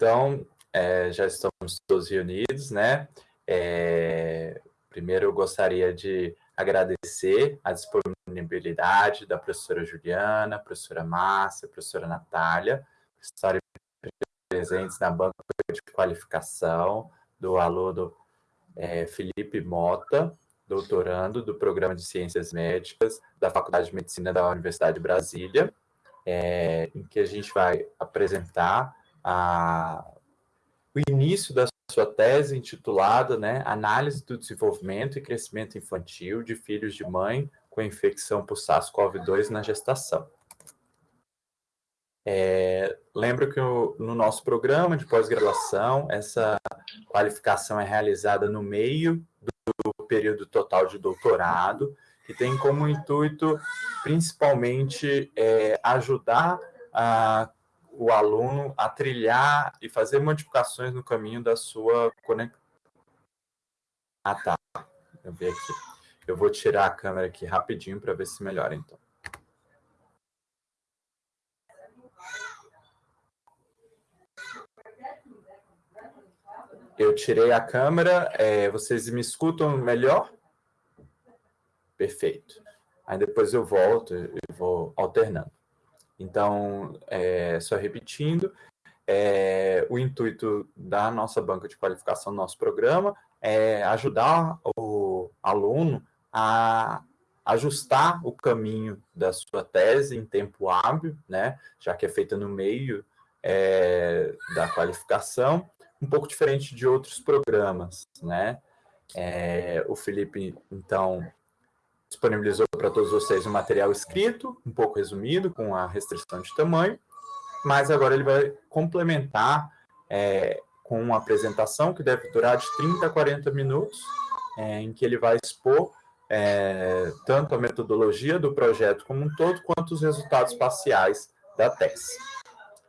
Então, é, já estamos todos reunidos, né? É, primeiro, eu gostaria de agradecer a disponibilidade da professora Juliana, professora Márcia, professora Natália, por estarem presentes na banca de qualificação do aluno é, Felipe Mota, doutorando do Programa de Ciências Médicas da Faculdade de Medicina da Universidade de Brasília, é, em que a gente vai apresentar a, o início da sua tese intitulada né, Análise do Desenvolvimento e Crescimento Infantil de Filhos de Mãe com Infecção por SARS-CoV-2 na Gestação. É, lembro que o, no nosso programa de pós-graduação, essa qualificação é realizada no meio do período total de doutorado, que tem como intuito, principalmente, é, ajudar a, o aluno a trilhar e fazer modificações no caminho da sua conexão. Ah, tá. Eu vi aqui. Eu vou tirar a câmera aqui rapidinho para ver se melhora, então. Eu tirei a câmera, é, vocês me escutam melhor? Perfeito. Aí depois eu volto e vou alternando. Então, é, só repetindo, é, o intuito da nossa banca de qualificação, do nosso programa, é ajudar o aluno a ajustar o caminho da sua tese em tempo hábil, né, já que é feita no meio é, da qualificação, um pouco diferente de outros programas, né? É, o Felipe, então, disponibilizou para todos vocês um material escrito, um pouco resumido, com a restrição de tamanho, mas agora ele vai complementar é, com uma apresentação que deve durar de 30 a 40 minutos, é, em que ele vai expor é, tanto a metodologia do projeto como um todo, quanto os resultados parciais da tese.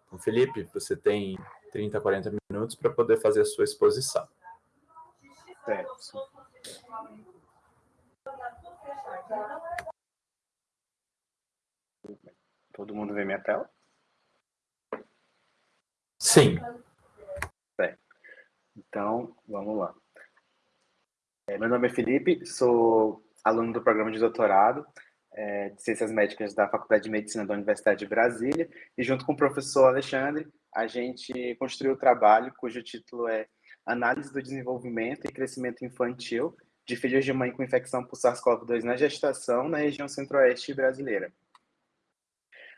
Então, Felipe, você tem 30, 40 minutos para poder fazer a sua exposição. Certo. Todo mundo vê minha tela? Sim. Certo. Então, vamos lá. É, meu nome é Felipe, sou aluno do programa de doutorado é, de Ciências Médicas da Faculdade de Medicina da Universidade de Brasília, e junto com o professor Alexandre, a gente construiu o um trabalho cujo título é Análise do Desenvolvimento e Crescimento Infantil de Filhos de Mãe com Infecção por SARS-CoV-2 na Gestação na região centro-oeste brasileira.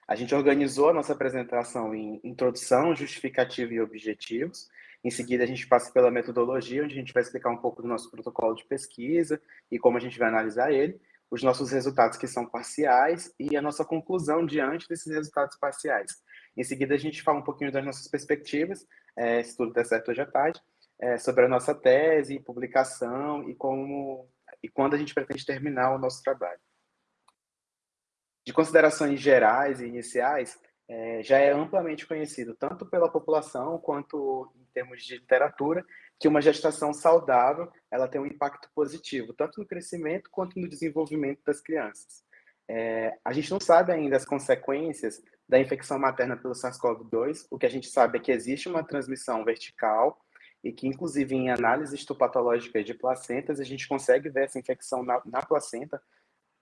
A gente organizou a nossa apresentação em introdução, justificativa e objetivos. Em seguida, a gente passa pela metodologia, onde a gente vai explicar um pouco do nosso protocolo de pesquisa e como a gente vai analisar ele os nossos resultados que são parciais e a nossa conclusão diante desses resultados parciais. Em seguida, a gente fala um pouquinho das nossas perspectivas, é, se tudo der certo hoje à tarde, é, sobre a nossa tese, publicação e como e quando a gente pretende terminar o nosso trabalho. De considerações gerais e iniciais, é, já é amplamente conhecido, tanto pela população quanto em termos de literatura, que uma gestação saudável ela tem um impacto positivo, tanto no crescimento quanto no desenvolvimento das crianças. É, a gente não sabe ainda as consequências da infecção materna pelo SARS-CoV-2, o que a gente sabe é que existe uma transmissão vertical e que, inclusive, em análises histopatológicas de placentas, a gente consegue ver essa infecção na, na placenta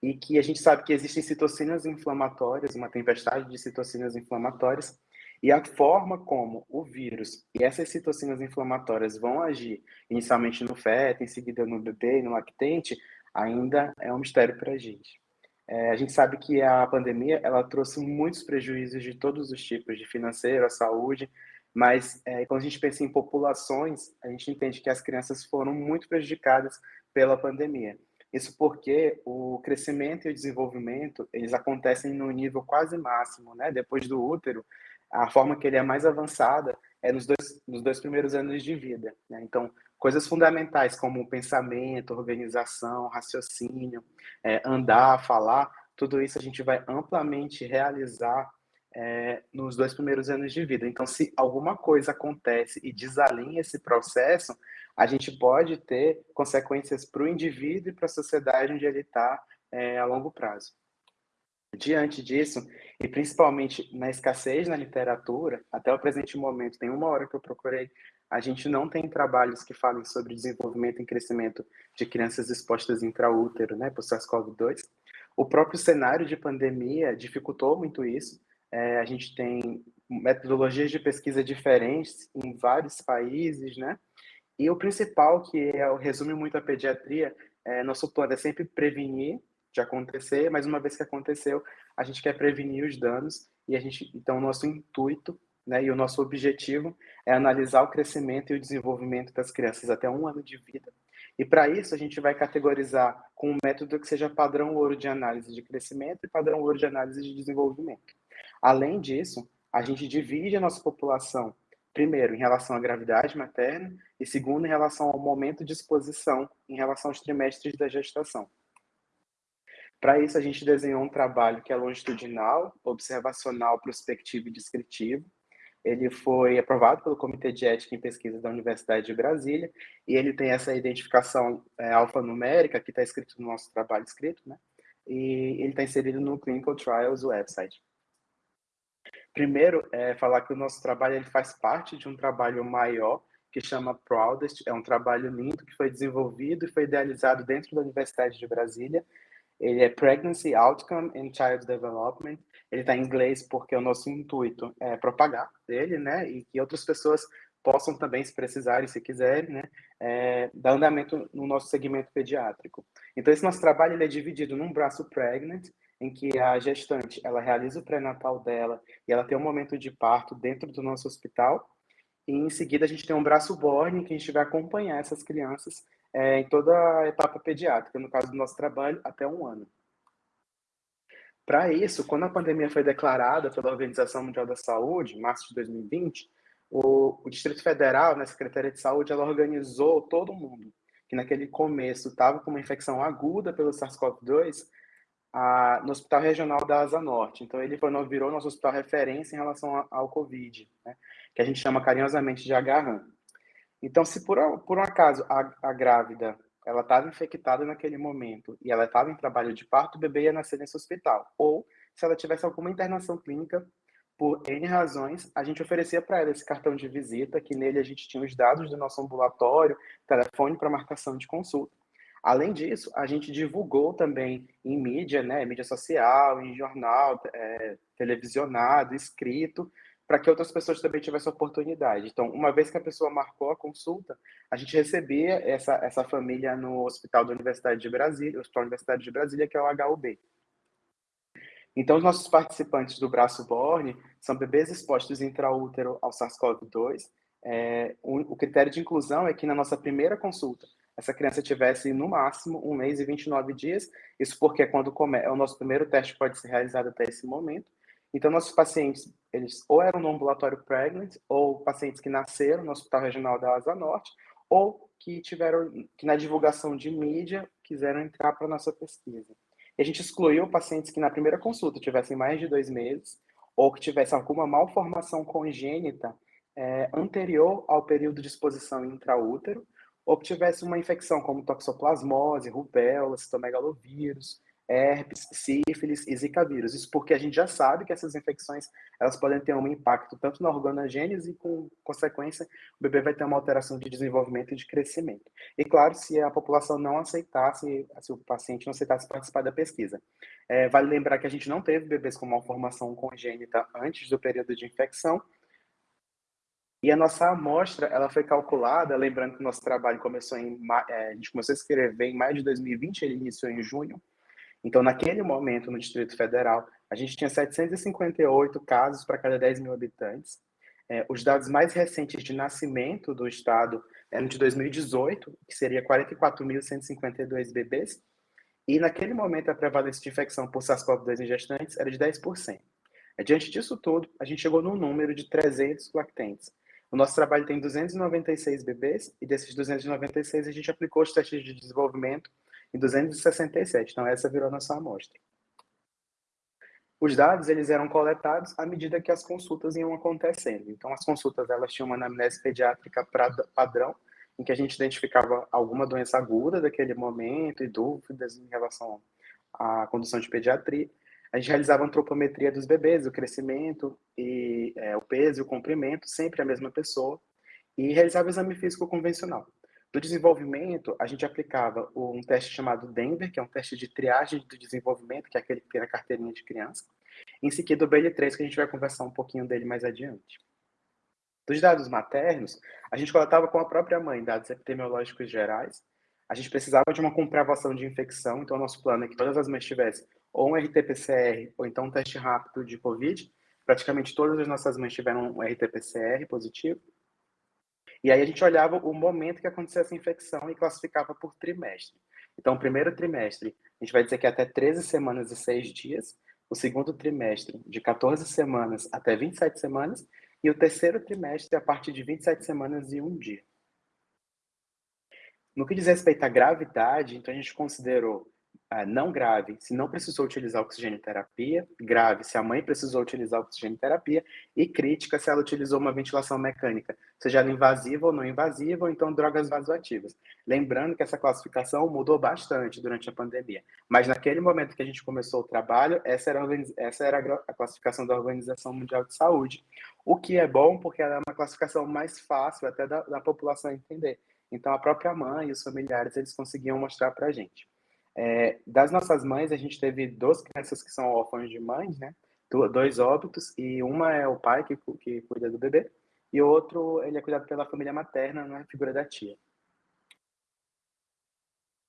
e que a gente sabe que existem citocinas inflamatórias, uma tempestade de citocinas inflamatórias, e a forma como o vírus e essas citocinas inflamatórias vão agir, inicialmente no feto, em seguida no bebê no lactente, ainda é um mistério para a gente. É, a gente sabe que a pandemia ela trouxe muitos prejuízos de todos os tipos, de financeiro, a saúde, mas é, quando a gente pensa em populações, a gente entende que as crianças foram muito prejudicadas pela pandemia. Isso porque o crescimento e o desenvolvimento, eles acontecem no nível quase máximo, né? Depois do útero, a forma que ele é mais avançada é nos dois, nos dois primeiros anos de vida. Né? Então, coisas fundamentais como pensamento, organização, raciocínio, é, andar, falar, tudo isso a gente vai amplamente realizar é, nos dois primeiros anos de vida. Então, se alguma coisa acontece e desalinha esse processo, a gente pode ter consequências para o indivíduo e para a sociedade onde ele está é, a longo prazo. Diante disso, e principalmente na escassez na literatura, até o presente momento, tem uma hora que eu procurei, a gente não tem trabalhos que falem sobre desenvolvimento e crescimento de crianças expostas intraútero, né, por SARS-CoV-2. O próprio cenário de pandemia dificultou muito isso. É, a gente tem metodologias de pesquisa diferentes em vários países, né? E o principal, que é, resume muito a pediatria, é, nosso plano é sempre prevenir de acontecer, mas uma vez que aconteceu, a gente quer prevenir os danos e a gente, então, nosso intuito né, e o nosso objetivo é analisar o crescimento e o desenvolvimento das crianças até um ano de vida. E para isso, a gente vai categorizar com um método que seja padrão ouro de análise de crescimento e padrão ouro de análise de desenvolvimento. Além disso, a gente divide a nossa população, primeiro, em relação à gravidade materna, e segundo, em relação ao momento de exposição, em relação aos trimestres da gestação. Para isso, a gente desenhou um trabalho que é longitudinal, observacional, prospectivo e descritivo. Ele foi aprovado pelo Comitê de Ética em Pesquisa da Universidade de Brasília, e ele tem essa identificação é, alfanumérica, que está escrito no nosso trabalho escrito, né? e ele está inserido no Clinical Trials website. Primeiro, é falar que o nosso trabalho ele faz parte de um trabalho maior que chama Proudest. É um trabalho lindo que foi desenvolvido e foi idealizado dentro da Universidade de Brasília. Ele é Pregnancy Outcome and Child Development. Ele está em inglês porque o nosso intuito é propagar ele, né? E que outras pessoas possam também, se precisarem, se quiserem, né, é, dar andamento no nosso segmento pediátrico. Então, esse nosso trabalho ele é dividido num braço pregnant, em que a gestante ela realiza o pré-natal dela e ela tem um momento de parto dentro do nosso hospital. E em seguida a gente tem um braço borne que a gente vai acompanhar essas crianças é, em toda a etapa pediátrica, no caso do nosso trabalho, até um ano. Para isso, quando a pandemia foi declarada pela Organização Mundial da Saúde, em março de 2020, o, o Distrito Federal, na né, Secretaria de Saúde, ela organizou todo mundo que naquele começo estava com uma infecção aguda pelo SARS-CoV-2 a, no Hospital Regional da Asa Norte. Então, ele foi, virou nosso hospital referência em relação ao, ao Covid, né? que a gente chama carinhosamente de agarram. Então, se por, por um acaso a, a grávida ela estava infectada naquele momento e ela estava em trabalho de parto, o bebê ia nascer nesse hospital. Ou, se ela tivesse alguma internação clínica, por N razões, a gente oferecia para ela esse cartão de visita, que nele a gente tinha os dados do nosso ambulatório, telefone para marcação de consulta. Além disso, a gente divulgou também em mídia, né, mídia social, em jornal, é, televisionado, escrito, para que outras pessoas também tivessem oportunidade. Então, uma vez que a pessoa marcou a consulta, a gente recebia essa, essa família no Hospital da Universidade de Brasília, Hospital da Universidade de Brasília, que é o HUB. Então, os nossos participantes do braço Borne são bebês expostos intraútero ao SARS-CoV-2. É, o critério de inclusão é que na nossa primeira consulta, essa criança tivesse no máximo um mês e 29 dias. Isso porque quando come, é o nosso primeiro teste pode ser realizado até esse momento. Então, nossos pacientes, eles ou eram no ambulatório pregnant, ou pacientes que nasceram no Hospital Regional da Asa Norte, ou que tiveram, que na divulgação de mídia, quiseram entrar para a nossa pesquisa. E a gente excluiu pacientes que na primeira consulta tivessem mais de dois meses, ou que tivessem alguma malformação congênita é, anterior ao período de exposição intraútero, ou que tivesse uma infecção como toxoplasmose, rubéola, citomegalovírus, herpes, sífilis e zika vírus. Isso porque a gente já sabe que essas infecções elas podem ter um impacto tanto na organogênese e com consequência o bebê vai ter uma alteração de desenvolvimento e de crescimento. E claro, se a população não aceitasse, se o paciente não aceitasse participar da pesquisa. É, vale lembrar que a gente não teve bebês com malformação congênita antes do período de infecção e a nossa amostra, ela foi calculada, lembrando que o nosso trabalho começou em, é, a gente começou a escrever em maio de 2020, ele iniciou em junho. Então, naquele momento, no Distrito Federal, a gente tinha 758 casos para cada 10 mil habitantes. É, os dados mais recentes de nascimento do estado eram de 2018, que seria 44.152 bebês. E naquele momento, a prevalência de infecção por SARS-CoV-2 em gestantes era de 10%. Diante disso tudo, a gente chegou num número de 300 lactentes. O nosso trabalho tem 296 bebês e desses 296 a gente aplicou os testes de desenvolvimento em 267. Então essa virou a nossa amostra. Os dados eles eram coletados à medida que as consultas iam acontecendo. Então as consultas elas tinham uma anamnese pediátrica padrão, em que a gente identificava alguma doença aguda daquele momento e dúvidas em relação à condução de pediatria. A gente realizava antropometria dos bebês, o crescimento e é, o peso e o comprimento, sempre a mesma pessoa, e realizava o exame físico convencional. Do desenvolvimento, a gente aplicava um teste chamado Denver, que é um teste de triagem do desenvolvimento, que é aquele que tem na carteirinha de criança. Em seguida, o BL3, que a gente vai conversar um pouquinho dele mais adiante. Dos dados maternos, a gente coletava com a própria mãe dados epidemiológicos gerais. A gente precisava de uma comprovação de infecção, então o nosso plano é que todas as mães tivessem ou um RT-PCR ou então um teste rápido de COVID. Praticamente todas as nossas mães tiveram um RT-PCR positivo. E aí a gente olhava o momento que acontecia essa infecção e classificava por trimestre. Então, o primeiro trimestre, a gente vai dizer que é até 13 semanas e 6 dias. O segundo trimestre, de 14 semanas até 27 semanas. E o terceiro trimestre, a partir de 27 semanas e um dia. No que diz respeito à gravidade, então a gente considerou não grave se não precisou utilizar oxigênio terapia, grave se a mãe precisou utilizar oxigênio terapia e crítica se ela utilizou uma ventilação mecânica, seja ela invasiva ou não invasiva, ou então drogas vasoativas. Lembrando que essa classificação mudou bastante durante a pandemia, mas naquele momento que a gente começou o trabalho, essa era, essa era a classificação da Organização Mundial de Saúde, o que é bom porque ela é uma classificação mais fácil até da, da população entender. Então a própria mãe e os familiares eles conseguiam mostrar para a gente. É, das nossas mães, a gente teve duas crianças que são órfãos de mães, né? Dois óbitos, e uma é o pai que, que cuida do bebê, e o outro, ele é cuidado pela família materna, na figura da tia.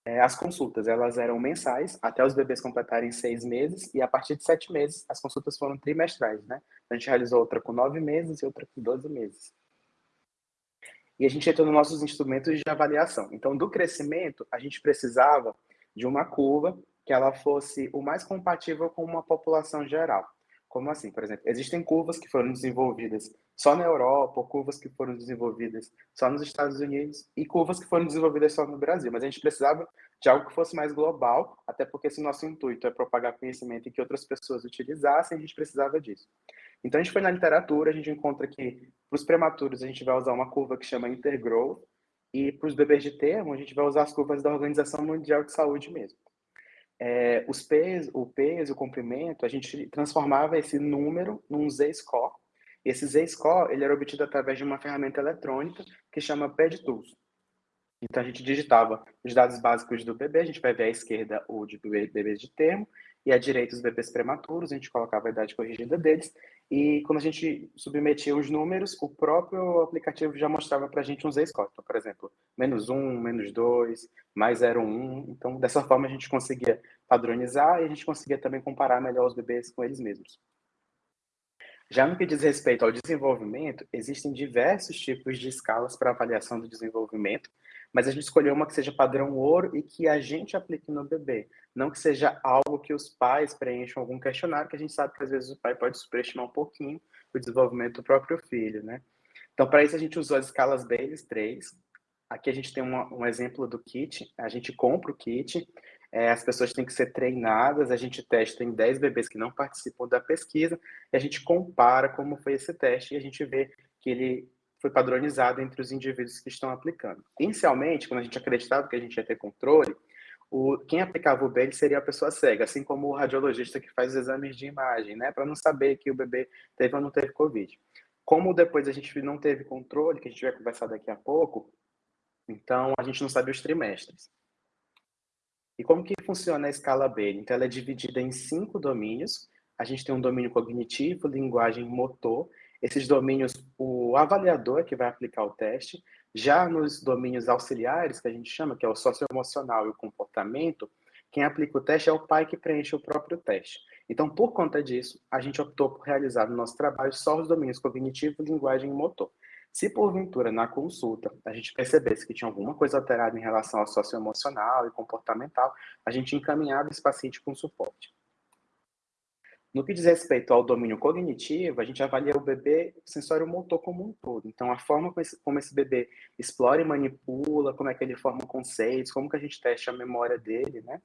É, as consultas, elas eram mensais, até os bebês completarem seis meses, e a partir de sete meses, as consultas foram trimestrais, né? A gente realizou outra com nove meses e outra com doze meses. E a gente entrou nos nossos instrumentos de avaliação. Então, do crescimento, a gente precisava de uma curva que ela fosse o mais compatível com uma população geral. Como assim? Por exemplo, existem curvas que foram desenvolvidas só na Europa, ou curvas que foram desenvolvidas só nos Estados Unidos, e curvas que foram desenvolvidas só no Brasil. Mas a gente precisava de algo que fosse mais global, até porque se nosso intuito é propagar conhecimento e que outras pessoas utilizassem, a gente precisava disso. Então a gente foi na literatura, a gente encontra que para os prematuros a gente vai usar uma curva que chama Intergrowth, e para os bebês de termo, a gente vai usar as curvas da Organização Mundial de Saúde mesmo. É, os peso, o peso, o comprimento, a gente transformava esse número num Z-score. Esse Z-score ele era obtido através de uma ferramenta eletrônica que chama PedTools. Então a gente digitava os dados básicos do bebê, a gente vai ver à esquerda o de bebês de termo e à direita os bebês prematuros, a gente colocava a idade corrigida deles e quando a gente submetia os números, o próprio aplicativo já mostrava para a gente um z-score. Então, por exemplo, menos um, menos dois, mais zero, um. Então, dessa forma, a gente conseguia padronizar e a gente conseguia também comparar melhor os bebês com eles mesmos. Já no que diz respeito ao desenvolvimento, existem diversos tipos de escalas para avaliação do desenvolvimento, mas a gente escolheu uma que seja padrão ouro e que a gente aplique no bebê, não que seja algo que os pais preencham algum questionário, que a gente sabe que às vezes o pai pode superestimar um pouquinho o desenvolvimento do próprio filho, né? Então, para isso, a gente usou as escalas Bayes 3. Aqui a gente tem uma, um exemplo do kit, a gente compra o kit, é, as pessoas têm que ser treinadas, a gente testa em 10 bebês que não participam da pesquisa, e a gente compara como foi esse teste, e a gente vê que ele foi padronizado entre os indivíduos que estão aplicando. Inicialmente, quando a gente acreditava que a gente ia ter controle, o, quem aplicava o B seria a pessoa cega, assim como o radiologista que faz os exames de imagem, né, para não saber que o bebê teve ou não teve Covid. Como depois a gente não teve controle, que a gente vai conversar daqui a pouco, então a gente não sabe os trimestres. E como que funciona a escala B? Então ela é dividida em cinco domínios. A gente tem um domínio cognitivo, linguagem, motor esses domínios, o avaliador que vai aplicar o teste. Já nos domínios auxiliares, que a gente chama, que é o socioemocional e o comportamento, quem aplica o teste é o pai que preenche o próprio teste. Então, por conta disso, a gente optou por realizar no nosso trabalho só os domínios cognitivo, linguagem e motor. Se porventura na consulta a gente percebesse que tinha alguma coisa alterada em relação ao socioemocional e comportamental, a gente encaminhava esse paciente com suporte. No que diz respeito ao domínio cognitivo, a gente avalia o bebê sensório motor como um todo. Então, a forma como esse, como esse, bebê explora e manipula, como é que ele forma conceitos, como que a gente testa a memória dele, né?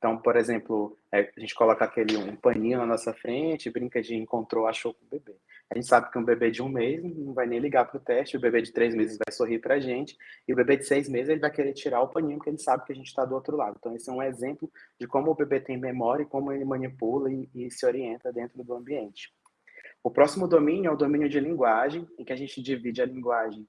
Então, por exemplo, é, a gente coloca aquele um paninho na nossa frente, brinca de encontrou, achou com o bebê. A gente sabe que um bebê de um mês não vai nem ligar para o teste, o bebê de três meses vai sorrir para a gente, e o bebê de seis meses ele vai querer tirar o paninho, porque ele sabe que a gente está do outro lado. Então, esse é um exemplo de como o bebê tem memória e como ele manipula e, e se orienta dentro do ambiente. O próximo domínio é o domínio de linguagem, em que a gente divide a linguagem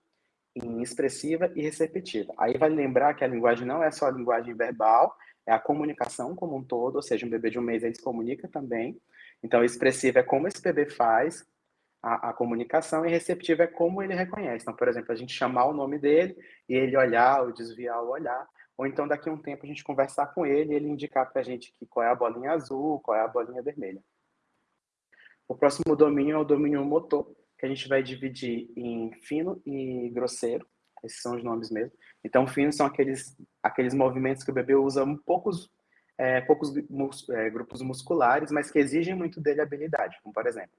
em expressiva e receptiva. Aí vai lembrar que a linguagem não é só a linguagem verbal, é a comunicação como um todo, ou seja, um bebê de um mês ele se comunica também. Então, expressiva é como esse bebê faz a, a, comunicação e receptiva é como ele reconhece. Então, por exemplo, a gente chamar o nome dele e ele olhar ou desviar o olhar, ou então daqui a um tempo a gente conversar com ele e ele indicar para a gente que qual é a bolinha azul, qual é a bolinha vermelha. O próximo domínio é o domínio motor, que a gente vai dividir em fino e grosseiro. Esses são os nomes mesmo. Então, fino são aqueles, aqueles movimentos que o bebê usa poucos, é, poucos mus, é, grupos musculares, mas que exigem muito dele habilidade. Como, por exemplo,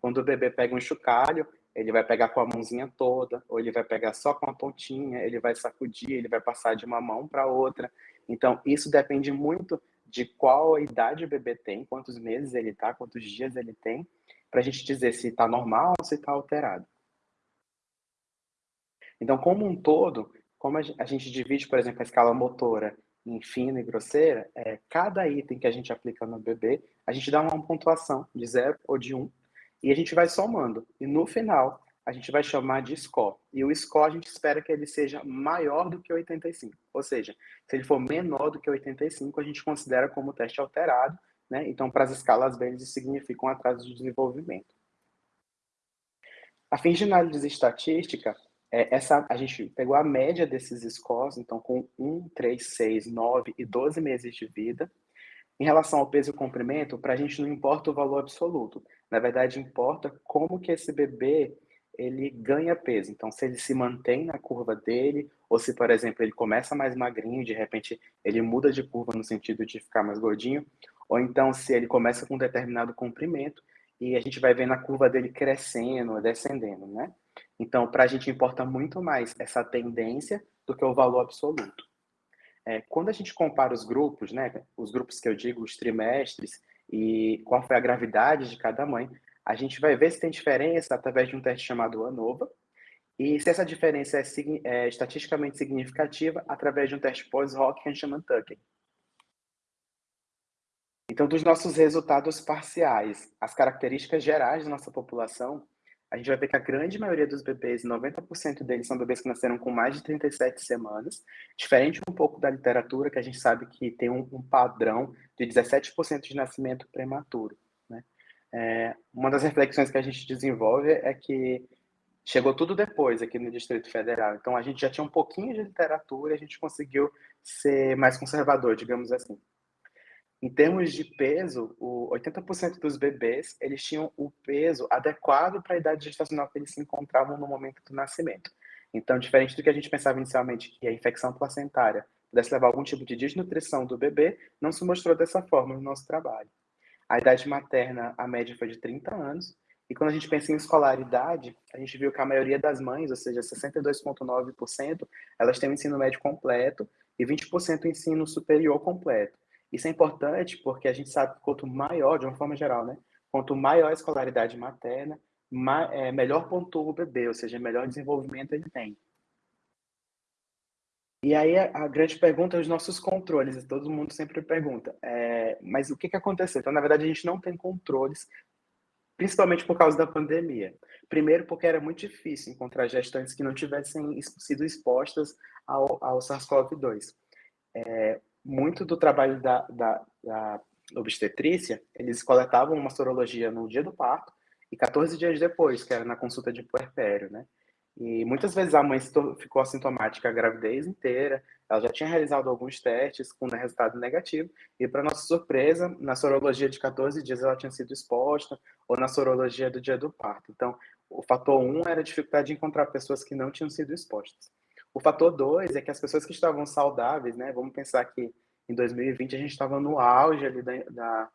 quando o bebê pega um chocalho, ele vai pegar com a mãozinha toda, ou ele vai pegar só com a pontinha, ele vai sacudir, ele vai passar de uma mão para outra. Então, isso depende muito de qual idade o bebê tem, quantos meses ele está, quantos dias ele tem, para a gente dizer se está normal ou se está alterado. Então, como um todo, como a gente divide, por exemplo, a escala motora em fina e grosseira, é, cada item que a gente aplica no bebê, a gente dá uma pontuação de 0 ou de 1, um, e a gente vai somando. E no final, a gente vai chamar de score. E o score a gente espera que ele seja maior do que 85. Ou seja, se ele for menor do que 85, a gente considera como teste alterado. Né? Então, para as escalas B, eles significam atraso de desenvolvimento. A fim de análise estatística, é, essa, a gente pegou a média desses scores, então com 1, 3, 6, 9 e 12 meses de vida. Em relação ao peso e comprimento, para a gente não importa o valor absoluto. Na verdade, importa como que esse bebê ele ganha peso. Então, se ele se mantém na curva dele, ou se, por exemplo, ele começa mais magrinho, de repente ele muda de curva no sentido de ficar mais gordinho, ou então se ele começa com um determinado comprimento e a gente vai vendo a curva dele crescendo, descendendo, né? Então, para a gente importa muito mais essa tendência do que o valor absoluto. É, quando a gente compara os grupos, né, os grupos que eu digo, os trimestres, e qual foi a gravidade de cada mãe, a gente vai ver se tem diferença através de um teste chamado ANOVA, e se essa diferença é, é estatisticamente significativa através de um teste pós-hoc que a. Então, dos nossos resultados parciais, as características gerais da nossa população, a gente vai ver que a grande maioria dos bebês, 90% deles são bebês que nasceram com mais de 37 semanas, diferente um pouco da literatura, que a gente sabe que tem um, um padrão de 17% de nascimento prematuro. É, uma das reflexões que a gente desenvolve é que chegou tudo depois aqui no Distrito Federal. Então a gente já tinha um pouquinho de literatura, a gente conseguiu ser mais conservador, digamos assim. Em termos de peso, o 80% dos bebês eles tinham o peso adequado para a idade gestacional que eles se encontravam no momento do nascimento. Então, diferente do que a gente pensava inicialmente, que a infecção placentária pudesse levar algum tipo de desnutrição do bebê, não se mostrou dessa forma no nosso trabalho. A idade materna, a média foi de 30 anos. E quando a gente pensa em escolaridade, a gente viu que a maioria das mães, ou seja, 62,9%, elas têm o ensino médio completo e 20% o ensino superior completo. Isso é importante porque a gente sabe que quanto maior, de uma forma geral, né? Quanto maior a escolaridade materna, é, melhor pontua o bebê, ou seja, melhor desenvolvimento ele tem. E aí a, grande pergunta é os nossos controles. Todo mundo sempre pergunta, é, mas o que, que aconteceu? Então, na verdade, a gente não tem controles, principalmente por causa da pandemia. Primeiro, porque era muito difícil encontrar gestantes que não tivessem sido expostas ao, ao SARS-CoV-2. É, muito do trabalho da, da, da obstetrícia, eles coletavam uma sorologia no dia do parto e 14 dias depois, que era na consulta de puerpério, né? E muitas vezes a mãe ficou assintomática a gravidez inteira, ela já tinha realizado alguns testes com resultado negativo, e para nossa surpresa, na sorologia de 14 dias ela tinha sido exposta, ou na sorologia do dia do parto. Então, o fator 1 era a dificuldade de encontrar pessoas que não tinham sido expostas. O fator 2 é que as pessoas que estavam saudáveis, né, vamos pensar que em 2020 a gente estava no auge ali da, da,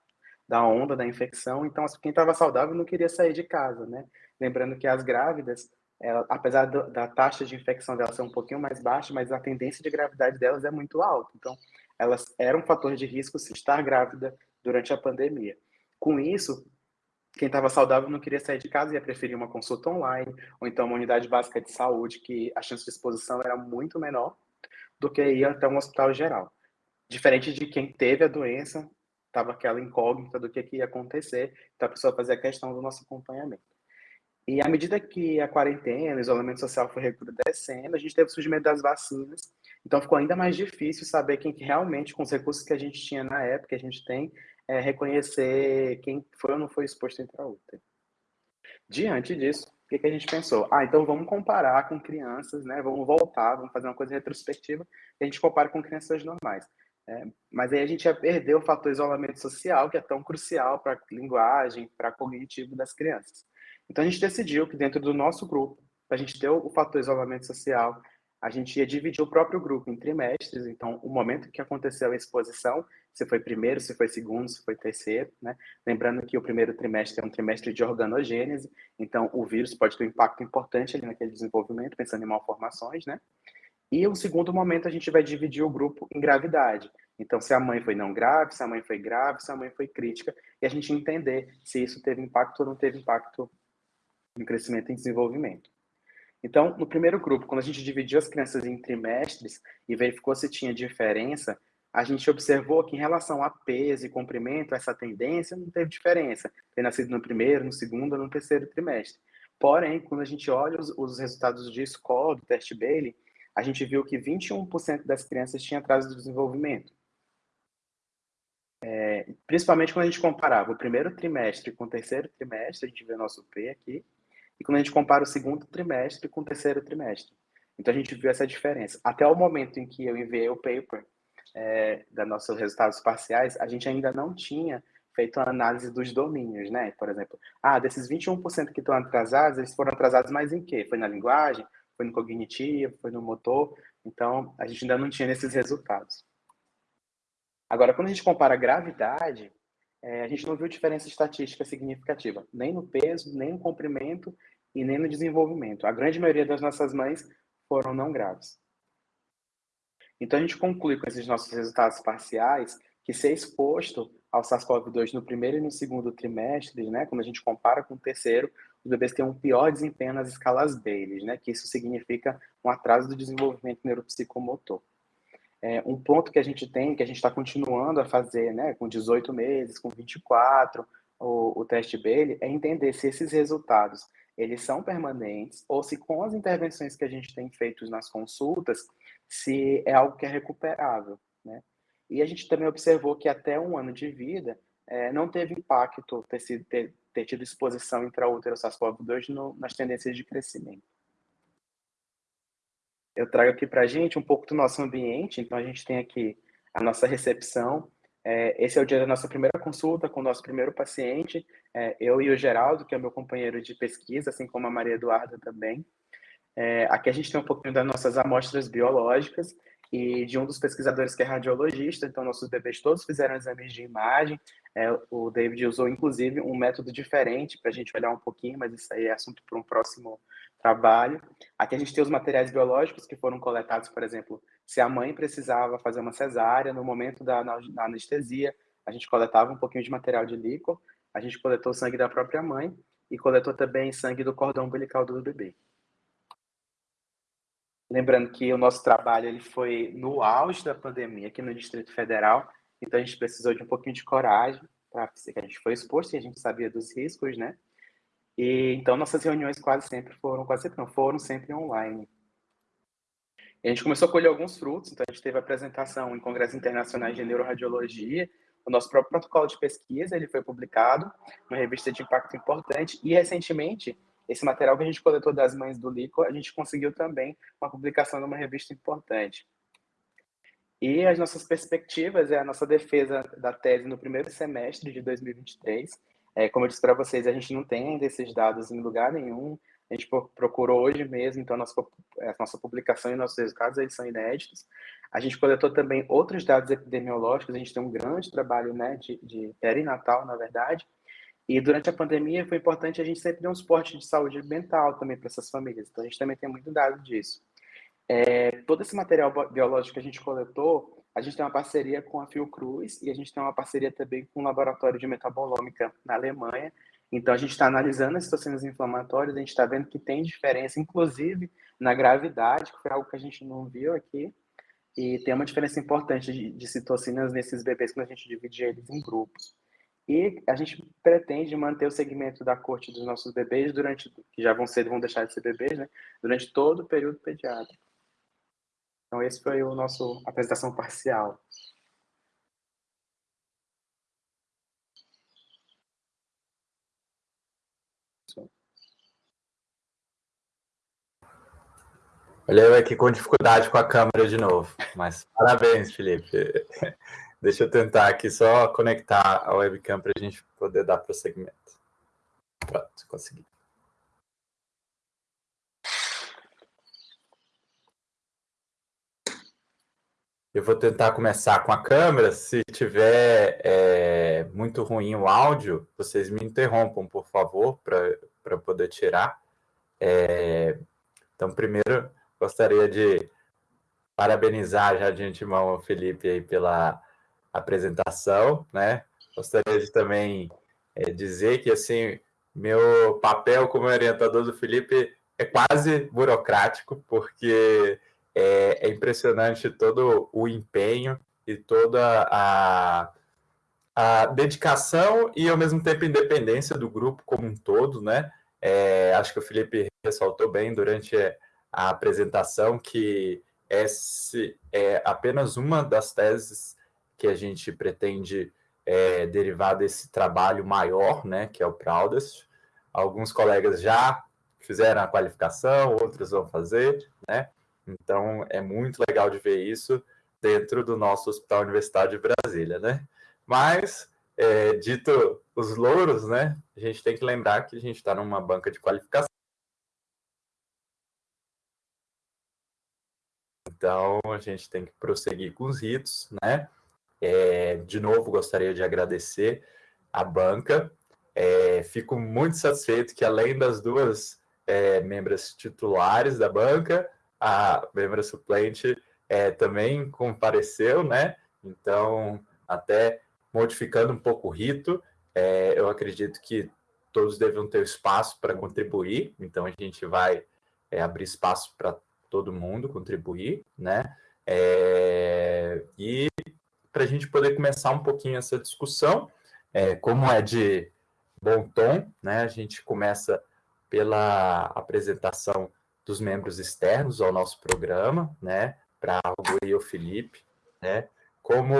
da onda da infecção, então quem estava saudável não queria sair de casa, né? Lembrando que as grávidas, ela, apesar do, da taxa de infecção delas ser um pouquinho mais baixa, mas a tendência de gravidade delas é muito alta. Então, elas eram um fator de risco se estar grávida durante a pandemia. Com isso, quem estava saudável não queria sair de casa e ia preferir uma consulta online, ou então uma unidade básica de saúde, que a chance de exposição era muito menor do que ir até um hospital geral. Diferente de quem teve a doença, estava aquela incógnita do que, que ia acontecer, então a pessoa fazia questão do nosso acompanhamento. E à medida que a quarentena, o isolamento social foi recrudescendo, a gente teve o surgimento das vacinas, então ficou ainda mais difícil saber quem que realmente, com os recursos que a gente tinha na época, que a gente tem, é, reconhecer quem foi ou não foi exposto intraútero. Diante disso, o que, que a gente pensou? Ah, então vamos comparar com crianças, né? Vamos voltar, vamos fazer uma coisa retrospectiva, que a gente compara com crianças normais. É, mas aí a gente ia perder o fator isolamento social, que é tão crucial para a linguagem, para cognitivo das crianças. Então a gente decidiu que dentro do nosso grupo, para a gente ter o fator isolamento social, a gente ia dividir o próprio grupo em trimestres. Então, o momento que aconteceu a exposição, se foi primeiro, se foi segundo, se foi terceiro, né? Lembrando que o primeiro trimestre é um trimestre de organogênese, então o vírus pode ter um impacto importante ali naquele desenvolvimento, pensando em malformações, né? E o segundo momento a gente vai dividir o grupo em gravidade. Então, se a mãe foi não grave, se a mãe foi grave, se a mãe foi crítica, e a gente entender se isso teve impacto ou não teve impacto no crescimento e desenvolvimento. Então, no primeiro grupo, quando a gente dividiu as crianças em trimestres e verificou se tinha diferença, a gente observou que em relação a peso e comprimento, essa tendência não teve diferença. Ter nascido no primeiro, no segundo ou no terceiro trimestre. Porém, quando a gente olha os, os resultados de score do teste Bailey, a gente viu que 21% das crianças tinham atraso de desenvolvimento. É, principalmente quando a gente comparava o primeiro trimestre com o terceiro trimestre, a gente vê o nosso P aqui, e quando a gente compara o segundo trimestre com o terceiro trimestre. Então a gente viu essa diferença. Até o momento em que eu enviei o paper é, dos nossos resultados parciais, a gente ainda não tinha feito a análise dos domínios, né? Por exemplo, ah, desses 21% que estão atrasados, eles foram atrasados mais em quê? Foi na linguagem? foi no cognitivo, foi no motor, então a gente ainda não tinha nesses resultados. Agora, quando a gente compara a gravidade, é, a gente não viu diferença estatística significativa, nem no peso, nem no comprimento e nem no desenvolvimento. A grande maioria das nossas mães foram não graves. Então a gente conclui com esses nossos resultados parciais que ser exposto ao SARS-CoV-2 no primeiro e no segundo trimestre, né, quando a gente compara com o terceiro, os bebês têm um pior desempenho nas escalas Bailey, né? Que isso significa um atraso do desenvolvimento neuropsicomotor. É, um ponto que a gente tem, que a gente está continuando a fazer, né, com 18 meses, com 24, o, o teste Bailey, é entender se esses resultados eles são permanentes ou se com as intervenções que a gente tem feito nas consultas, se é algo que é recuperável, né? E a gente também observou que até um ano de vida é, não teve impacto ter, sido, ter, ter tido exposição intraútero SARS-CoV-2 nas tendências de crescimento. Eu trago aqui para a gente um pouco do nosso ambiente, então a gente tem aqui a nossa recepção. É, esse é o dia da nossa primeira consulta com o nosso primeiro paciente, é, eu e o Geraldo, que é meu companheiro de pesquisa, assim como a Maria Eduarda também. É, aqui a gente tem um pouquinho das nossas amostras biológicas e de um dos pesquisadores que é radiologista, então nossos bebês todos fizeram exames de imagem, é, o David usou, inclusive, um método diferente para a gente olhar um pouquinho, mas isso aí é assunto para um próximo trabalho. Aqui a gente tem os materiais biológicos que foram coletados, por exemplo, se a mãe precisava fazer uma cesárea, no momento da, da anestesia, a gente coletava um pouquinho de material de líquor, a gente coletou sangue da própria mãe e coletou também sangue do cordão umbilical do bebê. Lembrando que o nosso trabalho ele foi no auge da pandemia aqui no Distrito Federal, então a gente precisou de um pouquinho de coragem para que a gente foi exposto e a gente sabia dos riscos, né? E então nossas reuniões quase sempre foram, quase sempre não, foram sempre online. A gente começou a colher alguns frutos, então a gente teve apresentação em congressos internacionais de neuroradiologia, o nosso próprio protocolo de pesquisa, ele foi publicado, uma revista de impacto importante, e recentemente, esse material que a gente coletou das mães do LICO, a gente conseguiu também uma publicação numa revista importante. E as nossas perspectivas é a nossa defesa da tese no primeiro semestre de 2023. É, como eu disse para vocês, a gente não tem ainda esses dados em lugar nenhum. A gente procurou hoje mesmo, então a nossa, a nossa publicação e nossos resultados eles são inéditos. A gente coletou também outros dados epidemiológicos, a gente tem um grande trabalho né, de, de perinatal, na verdade. E durante a pandemia foi importante a gente sempre dar um suporte de saúde mental também para essas famílias. Então a gente também tem muito dado disso. É, todo esse material biológico que a gente coletou, a gente tem uma parceria com a Fiocruz e a gente tem uma parceria também com o Laboratório de Metabolômica na Alemanha. Então, a gente está analisando as citocinas inflamatórias, a gente está vendo que tem diferença, inclusive na gravidade, que foi algo que a gente não viu aqui, e tem uma diferença importante de, de citocinas nesses bebês quando a gente divide eles em grupos. E a gente pretende manter o segmento da corte dos nossos bebês durante, que já vão ser, vão deixar de ser bebês, né? Durante todo o período pediátrico. Então, esse foi o nosso apresentação parcial. Olha eu aqui com dificuldade com a câmera de novo, mas parabéns, Felipe. Deixa eu tentar aqui só conectar a webcam para a gente poder dar prosseguimento. Pronto, consegui. Eu vou tentar começar com a câmera. Se tiver é, muito ruim o áudio, vocês me interrompam, por favor, para poder tirar. É, então, primeiro, gostaria de parabenizar já de antemão o Felipe aí pela apresentação, né? Gostaria de também é, dizer que, assim, meu papel como orientador do Felipe é quase burocrático, porque é, é impressionante todo o empenho e toda a, a dedicação e, ao mesmo tempo, independência do grupo como um todo, né? É, acho que o Felipe ressaltou bem durante a apresentação que esse é apenas uma das teses que a gente pretende é, derivar desse trabalho maior, né, que é o Proudest. Alguns colegas já fizeram a qualificação, outros vão fazer, né? Então é muito legal de ver isso dentro do nosso Hospital Universitário de Brasília, né? Mas é, dito os louros, né? A gente tem que lembrar que a gente está numa banca de qualificação Então, a gente tem que prosseguir com os ritos, né? É, de novo, gostaria de agradecer a banca. É, fico muito satisfeito que, além das duas é, membros titulares da banca, a membra suplente é, também compareceu, né? Então, até modificando um pouco o rito, é, eu acredito que todos devem ter espaço para contribuir, então a gente vai é, abrir espaço para todo mundo contribuir, né? E para a gente poder começar um pouquinho essa discussão, é, como é de bom tom, né? A gente começa pela apresentação dos membros externos ao nosso programa, né? Para o e o Felipe, né? Como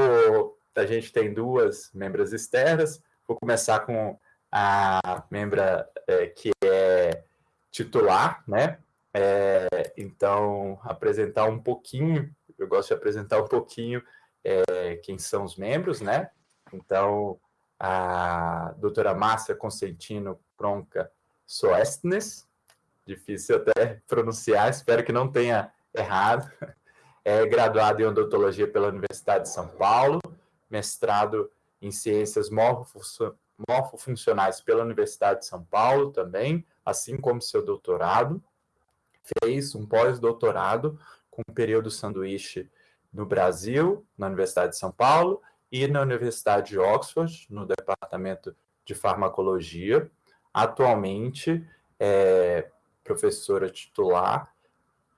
a gente tem duas membras externas, vou começar com a membra é, que é titular, né? É, então, apresentar um pouquinho, eu gosto de apresentar um pouquinho é, quem são os membros, né? Então, a doutora Márcia Consentino Pronca Soestnes, difícil até pronunciar, espero que não tenha errado, é graduada em odontologia pela Universidade de São Paulo, mestrado em ciências morfofuncionais pela Universidade de São Paulo também, assim como seu doutorado, fez um pós-doutorado com um período sanduíche no Brasil, na Universidade de São Paulo, e na Universidade de Oxford, no departamento de farmacologia. Atualmente é professora titular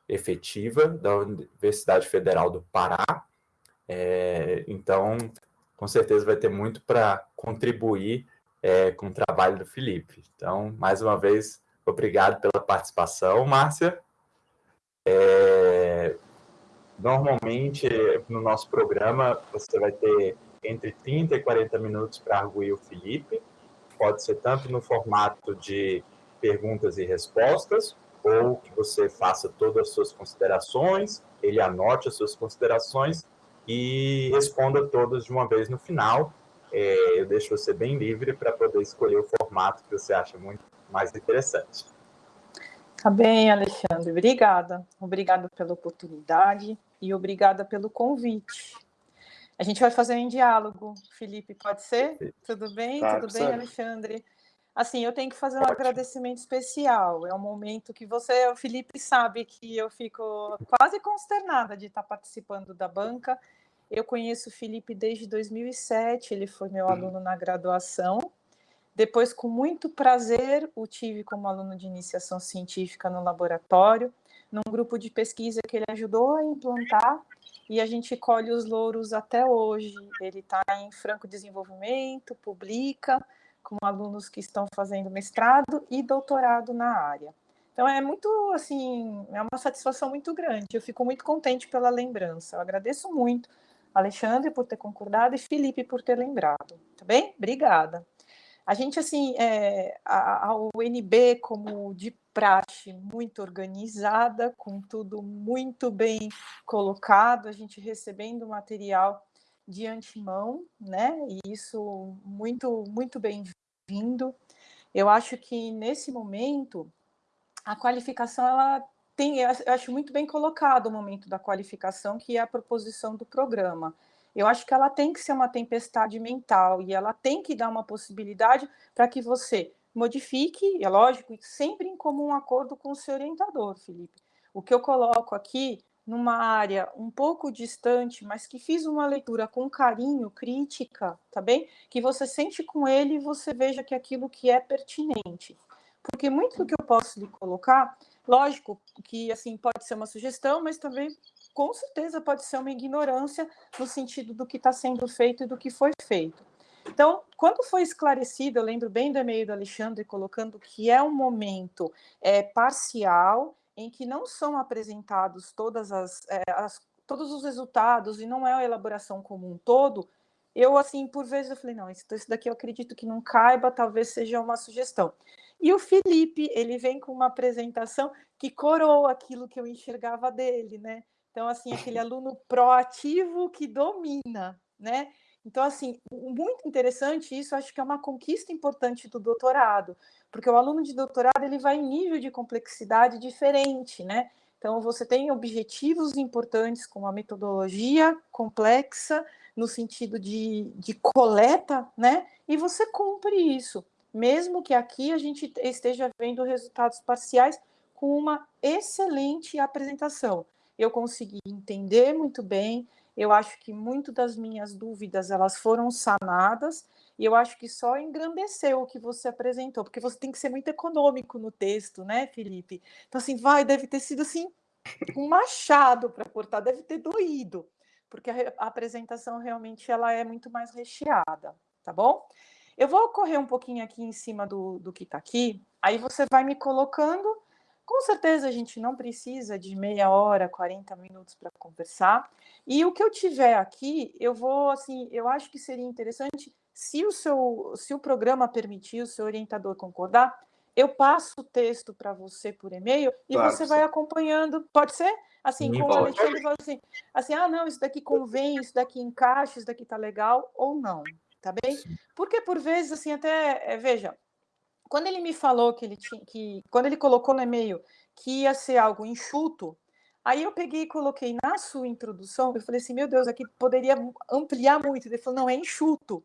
efetiva da Universidade Federal do Pará. É, então, com certeza vai ter muito para contribuir é, com o trabalho do Felipe. Então, mais uma vez, Obrigado pela participação, Márcia. É, normalmente, no nosso programa, você vai ter entre 30 e 40 minutos para arguir o Felipe. Pode ser tanto no formato de perguntas e respostas, ou que você faça todas as suas considerações, ele anote as suas considerações e responda todas de uma vez no final. É, eu deixo você bem livre para poder escolher o formato que você acha muito mais interessante. Tá bem, Alexandre. Obrigada. Obrigada pela oportunidade e obrigada pelo convite. A gente vai fazer um diálogo, Felipe, pode ser? Tudo bem? Tudo bem, Alexandre? Assim, eu tenho que fazer um Ótimo. agradecimento especial. É um momento que você, o Felipe, sabe que eu fico quase consternada de estar participando da banca. Eu conheço o Felipe desde 2007, ele foi meu aluno na graduação Depois, com muito prazer, o tive como aluno de iniciação científica no laboratório, num grupo de pesquisa que ele ajudou a implantar, e a gente colhe os louros até hoje. Ele está em franco desenvolvimento, publica, com alunos que estão fazendo mestrado e doutorado na área. Então é muito assim, é uma satisfação muito grande. Eu fico muito contente pela lembrança. Eu agradeço muito Alexandre por ter concordado e Felipe por ter lembrado. Tá bem? Obrigada. A gente, assim, é, a, a UNB, como de praxe, muito organizada, com tudo muito bem colocado, a gente recebendo material de antemão, né? E isso muito, muito bem-vindo. Eu acho que nesse momento a qualificação ela tem, eu acho muito bem colocado o momento da qualificação, que é a proposição do programa. Eu acho que ela tem que ser uma tempestade mental e ela tem que dar uma possibilidade para que você modifique, é lógico, sempre em comum acordo com o seu orientador, Felipe. O que eu coloco aqui numa área um pouco distante, mas que fiz uma leitura com carinho, crítica, tá bem? Que você sente com ele e você veja que aquilo que é pertinente. Porque muito do que eu posso lhe colocar, lógico que assim pode ser uma sugestão, mas também com certeza pode ser uma ignorância no sentido do que está sendo feito e do que foi feito. Então, quando foi esclarecido, eu lembro bem do e-mail do Alexandre colocando que é um momento é, parcial em que não são apresentados todas as, é, as, todos os resultados e não é a elaboração como um todo, eu, assim, por vezes eu falei, não, isso, isso daqui eu acredito que não caiba, talvez seja uma sugestão. E o Felipe, ele vem com uma apresentação que coroa aquilo que eu enxergava dele, né? Então, assim, aquele aluno proativo que domina, né? Então, assim, muito interessante isso, acho que é uma conquista importante do doutorado, porque o aluno de doutorado ele vai em nível de complexidade diferente, né? Então, você tem objetivos importantes com a metodologia complexa, no sentido de, de coleta, né? E você cumpre isso, mesmo que aqui a gente esteja vendo resultados parciais com uma excelente apresentação. Eu consegui entender muito bem, eu acho que muito das minhas dúvidas elas foram sanadas e eu acho que só engrandeceu o que você apresentou, porque você tem que ser muito econômico no texto, né, Felipe? Então assim, vai, deve ter sido assim um machado para cortar, deve ter doído, porque a, a, apresentação realmente ela é muito mais recheada, tá bom? Eu vou correr um pouquinho aqui em cima do, do que está aqui, aí você vai me colocando com certeza a gente não precisa de meia hora, 40 minutos para conversar. E o que eu tiver aqui, eu vou assim, eu acho que seria interessante se o seu, se o programa permitir, o seu orientador concordar, eu passo o texto para você por e-mail e claro, você vai acompanhando. Pode ser? Assim, com o Alexandre assim, assim, ah, não, isso daqui convém, isso daqui encaixa, isso daqui tá legal ou não, tá bem? Porque por vezes assim até, é, veja, quando ele me falou que ele tinha que quando ele colocou no e-mail que ia ser algo enxuto, aí eu peguei e coloquei na sua introdução, eu falei assim, meu Deus, aqui poderia ampliar muito. Ele falou, não, é enxuto.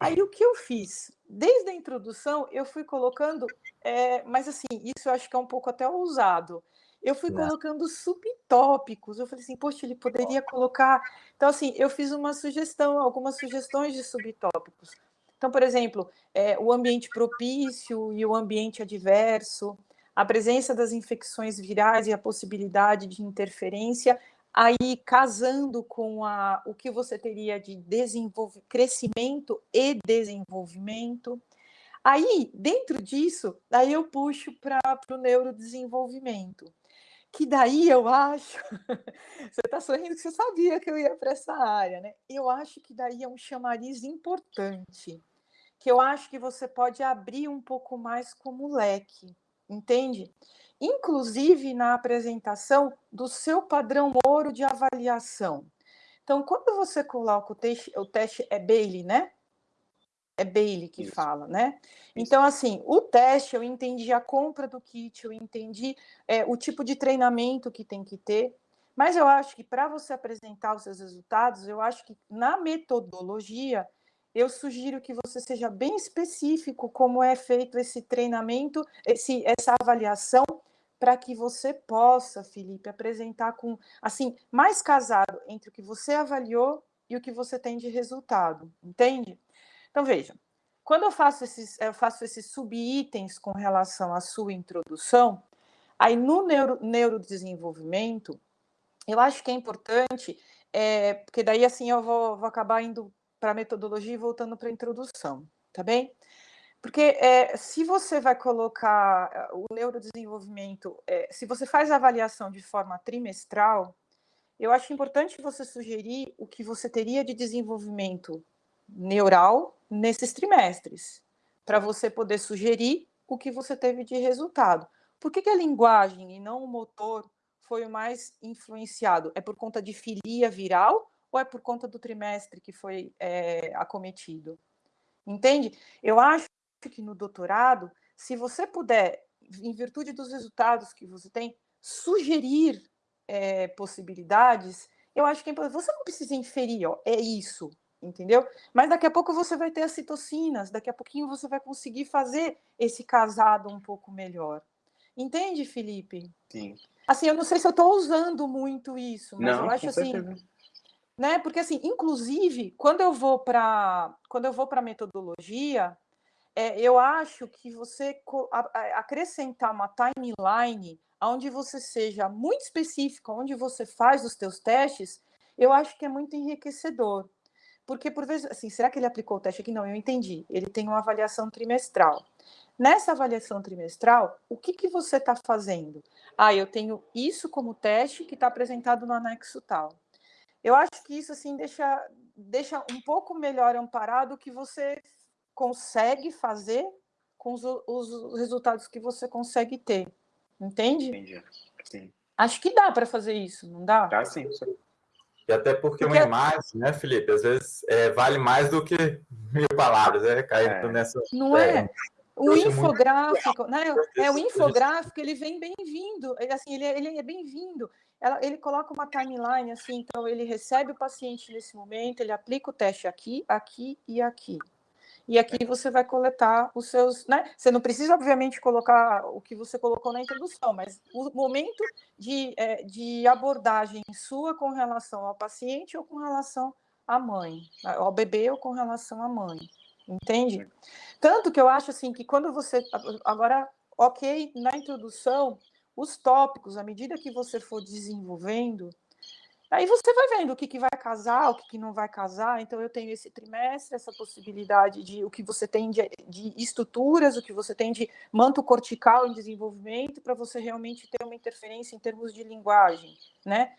Aí o que eu fiz? Desde a introdução, eu fui colocando, é, mas assim, isso eu acho que é um pouco até ousado. Eu fui não. colocando subtópicos. Eu falei assim, poxa, ele poderia colocar. Então, assim, eu fiz uma sugestão, algumas sugestões de subtópicos. Então, por exemplo, é, o ambiente propício e o ambiente adverso, a presença das infecções virais e a possibilidade de interferência, aí casando com a, o que você teria de crescimento e desenvolvimento. Aí, dentro disso, aí eu puxo para o neurodesenvolvimento. Que daí eu acho, você está sorrindo que você sabia que eu ia para essa área, né? Eu acho que daí é um chamariz importante que eu acho que você pode abrir um pouco mais como leque, entende? Inclusive na apresentação do seu padrão ouro de avaliação. Então, quando você coloca o teste, o teste é Bailey, né? É Bailey que Isso. fala, né? Então, assim, o teste, eu entendi a compra do kit, eu entendi é, o tipo de treinamento que tem que ter, mas eu acho que para você apresentar os seus resultados, eu acho que na metodologia eu sugiro que você seja bem específico como é feito esse treinamento, esse, essa avaliação, para que você possa, Felipe, apresentar com, assim, mais casado entre o que você avaliou e o que você tem de resultado, entende? Então, veja, quando eu faço esses, eu faço esses subitens com relação à sua introdução, aí no neuro, neurodesenvolvimento, eu acho que é importante, é, porque daí assim eu vou, vou acabar indo para a metodologia e voltando para a introdução, tá bem? Porque é, se você vai colocar o neurodesenvolvimento, é, se você faz a avaliação de forma trimestral, eu acho importante você sugerir o que você teria de desenvolvimento neural nesses trimestres, para você poder sugerir o que você teve de resultado. Por que, que a linguagem e não o motor foi o mais influenciado? É por conta de filia viral ou é por conta do trimestre que foi é, acometido? Entende? Eu acho que no doutorado, se você puder, em virtude dos resultados que você tem, sugerir é, possibilidades, eu acho que é você não precisa inferir, ó, é isso, entendeu? Mas daqui a pouco você vai ter as citocinas, daqui a pouquinho você vai conseguir fazer esse casado um pouco melhor. Entende, Felipe? Sim. Assim, eu não sei se eu estou usando muito isso, mas não, eu acho assim, né? Porque assim, inclusive, quando eu vou para quando eu vou para metodologia, é, eu acho que você acrescentar uma timeline onde você seja muito específico, onde você faz os teus testes, eu acho que é muito enriquecedor. Porque, por vezes, assim, será que ele aplicou o teste aqui? Não, eu entendi. Ele tem uma avaliação trimestral. Nessa avaliação trimestral, o que, que você está fazendo? Ah, eu tenho isso como teste que está apresentado no anexo tal. Eu acho que isso, assim, deixa, deixa um pouco melhor amparado o que você consegue fazer com os, os resultados que você consegue ter. Entende? Entendi. Sim. Acho que dá para fazer isso, não dá? Dá sim. E até porque, porque... uma imagem, né, Felipe, às vezes é, vale mais do que mil palavras, né? Caindo é. nessa. Não é? é. O infográfico, né? É, o infográfico, ele vem bem-vindo, assim, ele, é, ele é bem-vindo. Ele coloca uma timeline, assim, então ele recebe o paciente nesse momento, ele aplica o teste aqui, aqui e aqui e aqui você vai coletar os seus, né? Você não precisa, obviamente, colocar o que você colocou na introdução, mas o momento de, é, de abordagem sua com relação ao paciente ou com relação à mãe, ao bebê ou com relação à mãe, entende? Tanto que eu acho assim que quando você agora, ok, na introdução, os tópicos, à medida que você for desenvolvendo, Aí você vai vendo o que, que vai casar, o que, que não vai casar. Então, eu tenho esse trimestre, essa possibilidade de o que você tem de, de estruturas, o que você tem de manto cortical em desenvolvimento, para você realmente ter uma interferência em termos de linguagem, né?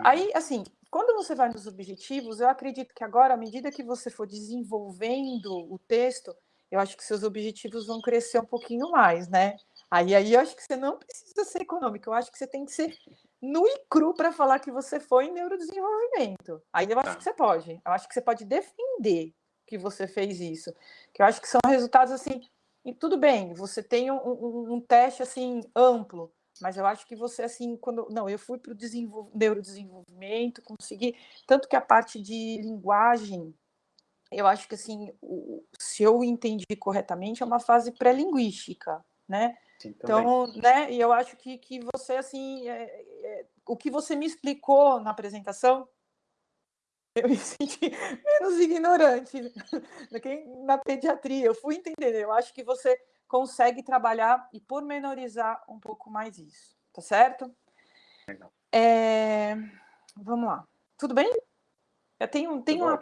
Aí, assim, quando você vai nos objetivos, eu acredito que agora, à medida que você for desenvolvendo o texto, eu acho que seus objetivos vão crescer um pouquinho mais, né? Aí, aí eu acho que você não precisa ser econômico, eu acho que você tem que ser nu e cru para falar que você foi em neurodesenvolvimento. Aí eu acho tá. que você pode. Eu acho que você pode defender que você fez isso. Que eu acho que são resultados assim. E tudo bem, você tem um, um, um teste assim amplo, mas eu acho que você assim, quando. Não, eu fui para o neurodesenvolvimento, consegui. Tanto que a parte de linguagem, eu acho que assim, o, se eu entendi corretamente, é uma fase pré-linguística, né? Sim, então, né, e eu acho que, que você, assim, é, é, o que você me explicou na apresentação, eu me senti menos ignorante do que na pediatria. Eu fui entender, eu acho que você consegue trabalhar e pormenorizar um pouco mais isso, tá certo? É, vamos lá. Tudo bem? Eu tenho, tenho, uma,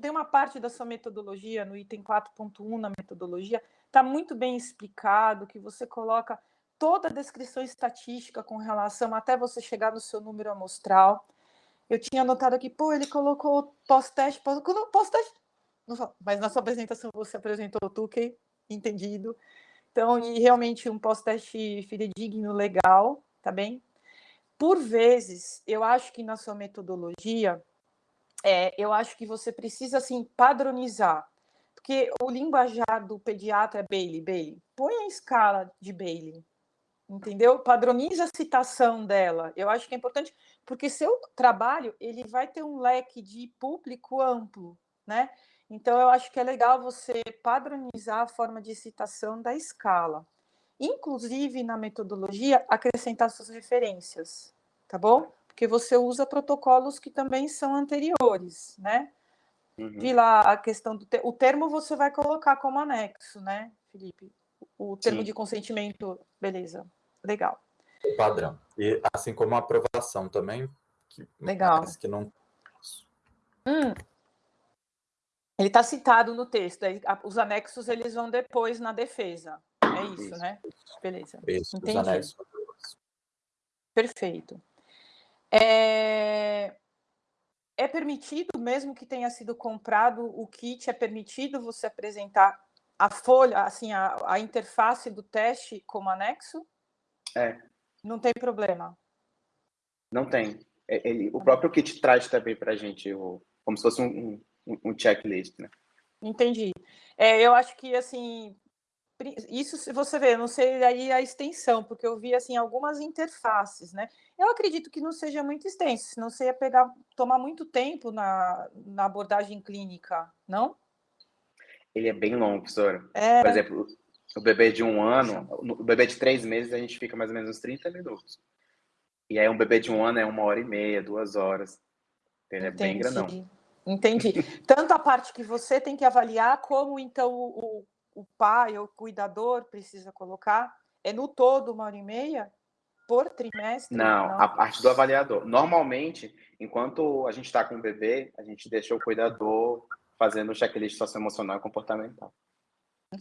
tem uma parte da sua metodologia no item 4.1 na metodologia está muito bem explicado, que você coloca toda a descrição estatística com relação até você chegar no seu número amostral. Eu tinha anotado aqui, pô, ele colocou pós-teste, pós-teste, mas na sua apresentação você apresentou o Tukey, entendido. Então, e realmente um pós-teste fidedigno, legal, tá bem? Por vezes, eu acho que na sua metodologia, é, eu acho que você precisa, assim, padronizar porque o linguajar do pediatra é Bailey, Bailey. Põe a escala de Bailey, entendeu? Padroniza a citação dela. Eu acho que é importante, porque seu trabalho ele vai ter um leque de público amplo, né? Então eu acho que é legal você padronizar a forma de citação da escala. Inclusive na metodologia acrescentar suas referências, tá bom? Porque você usa protocolos que também são anteriores, né? Uhum. Vi lá a questão do te... o termo você vai colocar como anexo, né, Felipe? O termo Sim. de consentimento, beleza, legal. Padrão. E assim como a aprovação também, que legal. que não. Hum. Ele está citado no texto. Os anexos eles vão depois na defesa. É isso, isso. né? Beleza. Isso, Entendi. Os anexos. Perfeito. É... é permitido, mesmo que tenha sido comprado o kit, é permitido você apresentar a folha, assim, a, a interface do teste como anexo? É. Não tem problema. Não tem. É, ele, o próprio kit traz também para a gente o, como se fosse um, um, um checklist, né? Entendi. É, eu acho que assim isso se você vê, eu não sei aí a extensão, porque eu vi assim algumas interfaces, né? Eu acredito que não seja muito extenso, senão você ia pegar, tomar muito tempo na, na abordagem clínica, não? Ele é bem longo, professora. É... Por exemplo, o bebê de um ano, o bebê de três meses, a gente fica mais ou menos uns 30 minutos. E aí um bebê de um ano é uma hora e meia, duas horas. Ele Entendi. é bem grandão. Entendi. Tanto a parte que você tem que avaliar, como então o, o pai ou o cuidador precisa colocar? É no todo uma hora e meia? Por trimestre? Não, não? a parte do avaliador. Normalmente, enquanto a gente está com o bebê, a gente deixa o cuidador fazendo o checklist socioemocional e comportamental.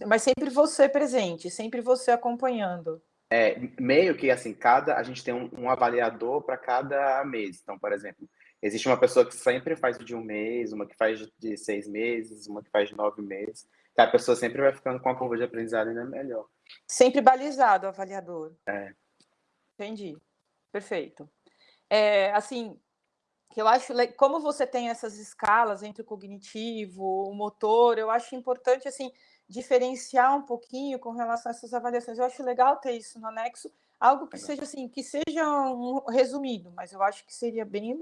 Mas sempre você presente, sempre você acompanhando. É, meio que assim, cada a gente tem um, um avaliador para cada mês. Então, por exemplo, existe uma pessoa que sempre faz de um mês, uma que faz de seis meses, uma que faz de nove meses. A pessoa sempre vai ficando com a curva de aprendizado ainda melhor. Sempre balizado o avaliador. É. Entendi. Perfeito. É, assim, eu acho, como você tem essas escalas entre o cognitivo, o motor, eu acho importante, assim, diferenciar um pouquinho com relação a essas avaliações. Eu acho legal ter isso no anexo, algo que seja assim, que seja um resumido, mas eu acho que seria bem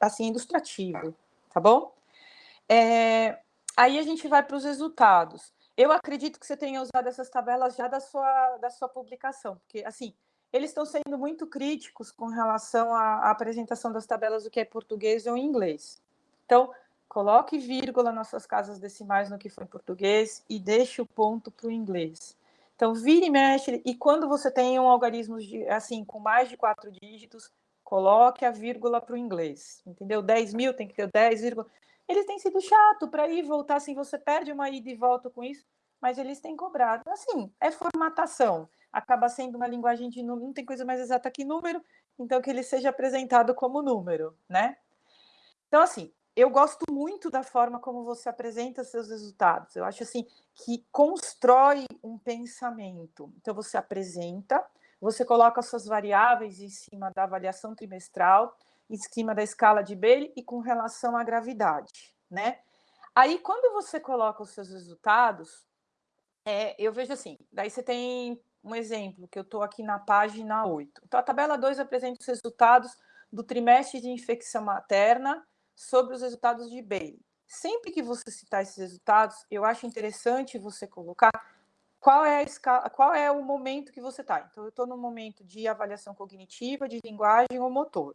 assim, ilustrativo, tá bom? É, aí a gente vai para os resultados. Eu acredito que você tenha usado essas tabelas já da sua, da sua publicação, porque assim, eles estão sendo muito críticos com relação à, à apresentação das tabelas do que é português ou inglês. Então, Coloque vírgula nas suas casas decimais no que for em português e deixe o ponto para o inglês. Então, vire e mexe, e quando você tem um algarismo de, assim, com mais de quatro dígitos, coloque a vírgula para o inglês, entendeu? 10 mil tem que ter 10 vírgula. Eles têm sido chato para ir voltar, assim, você perde uma ida e volta com isso, mas eles têm cobrado. Assim, é formatação. Acaba sendo uma linguagem de número, não tem coisa mais exata que número, então que ele seja apresentado como número, né? Então, assim, eu gosto muito da forma como você apresenta seus resultados. Eu acho assim que constrói um pensamento. Então você apresenta, você coloca suas variáveis em cima da avaliação trimestral, em cima da escala de Bailey e com relação à gravidade, né? Aí quando você coloca os seus resultados, é, eu vejo assim, daí você tem um exemplo que eu estou aqui na página 8. Então a tabela 2 apresenta os resultados do trimestre de infecção materna sobre os resultados de Bailey. Sempre que você citar esses resultados, eu acho interessante você colocar qual é a escala, qual é o momento que você está. Então, eu estou no momento de avaliação cognitiva, de linguagem ou motor.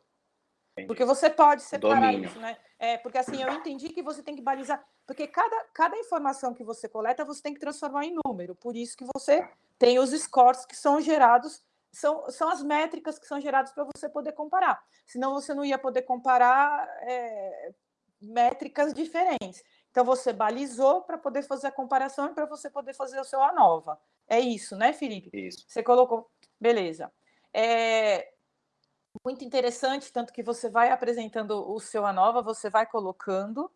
Porque você pode separar Domínio. isso, né? É, porque assim, eu entendi que você tem que balizar. Porque cada, cada informação que você coleta, você tem que transformar em número. Por isso que você tem os scores que são gerados são, são as métricas que são geradas para você poder comparar. Senão você não ia poder comparar é, métricas diferentes. Então você balizou para poder fazer a comparação e para você poder fazer o seu ANOVA. É isso, né, Felipe? Isso. Você colocou. Beleza. É muito interessante, tanto que você vai apresentando o seu ANOVA, você vai colocando.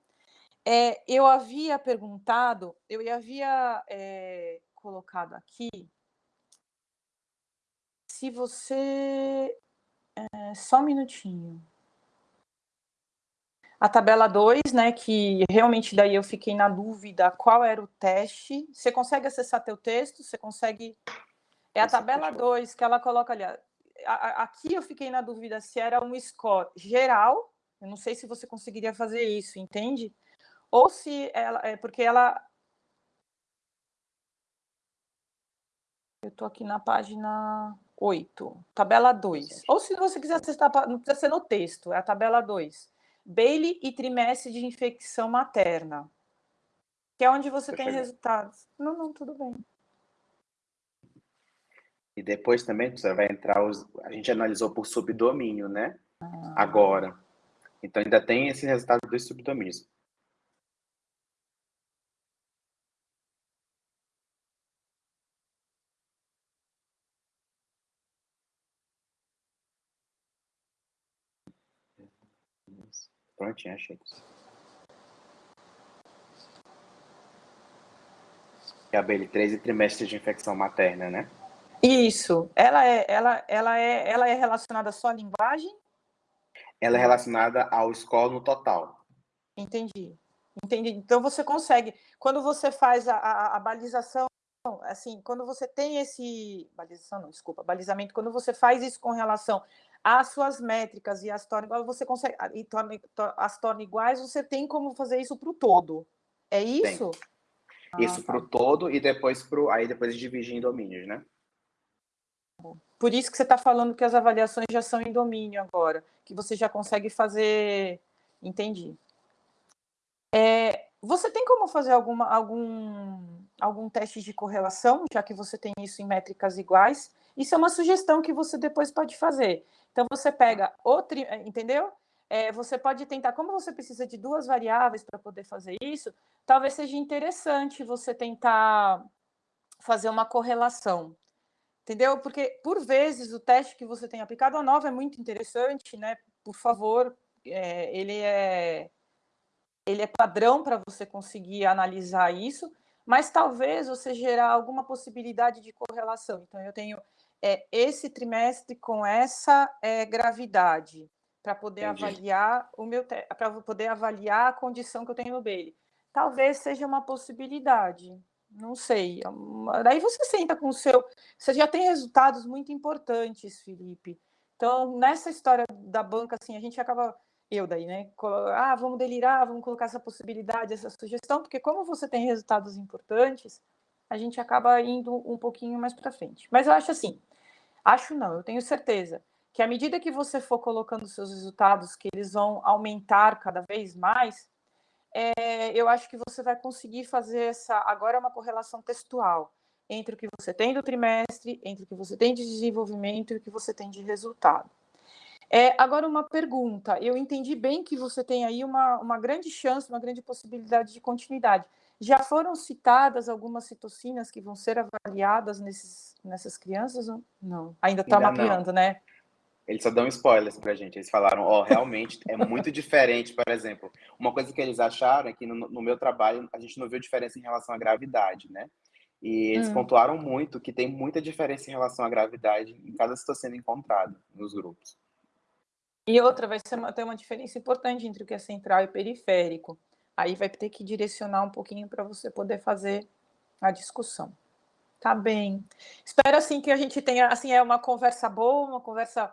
É, eu havia perguntado, eu havia é, colocado aqui se você. É, só um minutinho. A tabela 2, né, que realmente daí eu fiquei na dúvida qual era o teste. Você consegue acessar teu texto? Você consegue... É a tabela 2 que ela coloca ali. Aqui eu fiquei na dúvida se era um score geral, eu não sei se você conseguiria fazer isso, entende? Ou se ela... É porque ela... Eu estou aqui na página 8, tabela 2. Ou se você quiser acessar, não precisa ser no texto, é a tabela 2. Bailey e trimestre de infecção materna, que é onde você tem resultados. Não, não, tudo bem. E depois também vai entrar os. A gente analisou por subdomínio, né? Ah. Agora. Então ainda tem esse resultado dos subdomínios. Prontinho, achei. Gabriele, 13 trimestres de infecção materna, né? Isso. Ela é, ela, ela é, ela é relacionada só à linguagem? Ela é relacionada ao score no total. Entendi. Entendi. Então você consegue, quando você faz a, a, a balização, assim, quando você tem esse balização, não, desculpa, balizamento, quando você faz isso com relação as suas métricas e as torna iguais, você consegue e torna, as torna iguais, você tem como fazer isso para o todo. É isso? Ah, isso tá. para o todo e depois pro, aí depois dividir em domínios, né? Por isso que você está falando que as avaliações já são em domínio agora, que você já consegue fazer. Entendi. É, você tem como fazer alguma, algum, algum teste de correlação, já que você tem isso em métricas iguais? Isso é uma sugestão que você depois pode fazer. Então, você pega outro, entendeu? É, você pode tentar, como você precisa de duas variáveis para poder fazer isso, talvez seja interessante você tentar fazer uma correlação, entendeu? Porque, por vezes, o teste que você tem aplicado a nova é muito interessante, né? Por favor, é, ele, é, ele é padrão para você conseguir analisar isso, mas talvez você gerar alguma possibilidade de correlação. Então, eu tenho é, esse trimestre com essa é, gravidade para poder Entendi. avaliar o meu para poder avaliar a condição que eu tenho no Bailey. Talvez seja uma possibilidade. Não sei. Daí você senta com o seu. Você já tem resultados muito importantes, Felipe. Então, nessa história da banca, assim, a gente acaba. Eu daí, né? Ah, vamos delirar, vamos colocar essa possibilidade, essa sugestão, porque como você tem resultados importantes, a gente acaba indo um pouquinho mais para frente. Mas eu acho assim, acho não, eu tenho certeza que à medida que você for colocando seus resultados, que eles vão aumentar cada vez mais, é, eu acho que você vai conseguir fazer essa. Agora é uma correlação textual entre o que você tem do trimestre, entre o que você tem de desenvolvimento e o que você tem de resultado. É, agora, uma pergunta. Eu entendi bem que você tem aí uma, uma grande chance, uma grande possibilidade de continuidade. Já foram citadas algumas citocinas que vão ser avaliadas nesses, nessas crianças? Não, ainda está mapeando, não. né? Eles só dão spoilers para a gente. Eles falaram, ó, oh, realmente é muito diferente, por exemplo. Uma coisa que eles acharam é que no, no, meu trabalho a gente não viu diferença em relação à gravidade, né? E eles hum. pontuaram muito que tem muita diferença em relação à gravidade em cada citocina encontrada nos grupos. E outra, vai ser uma, ter uma diferença importante entre o que é central e periférico. Aí vai ter que direcionar um pouquinho para você poder fazer a discussão. Tá bem. Espero assim que a gente tenha, assim, é uma conversa boa, uma conversa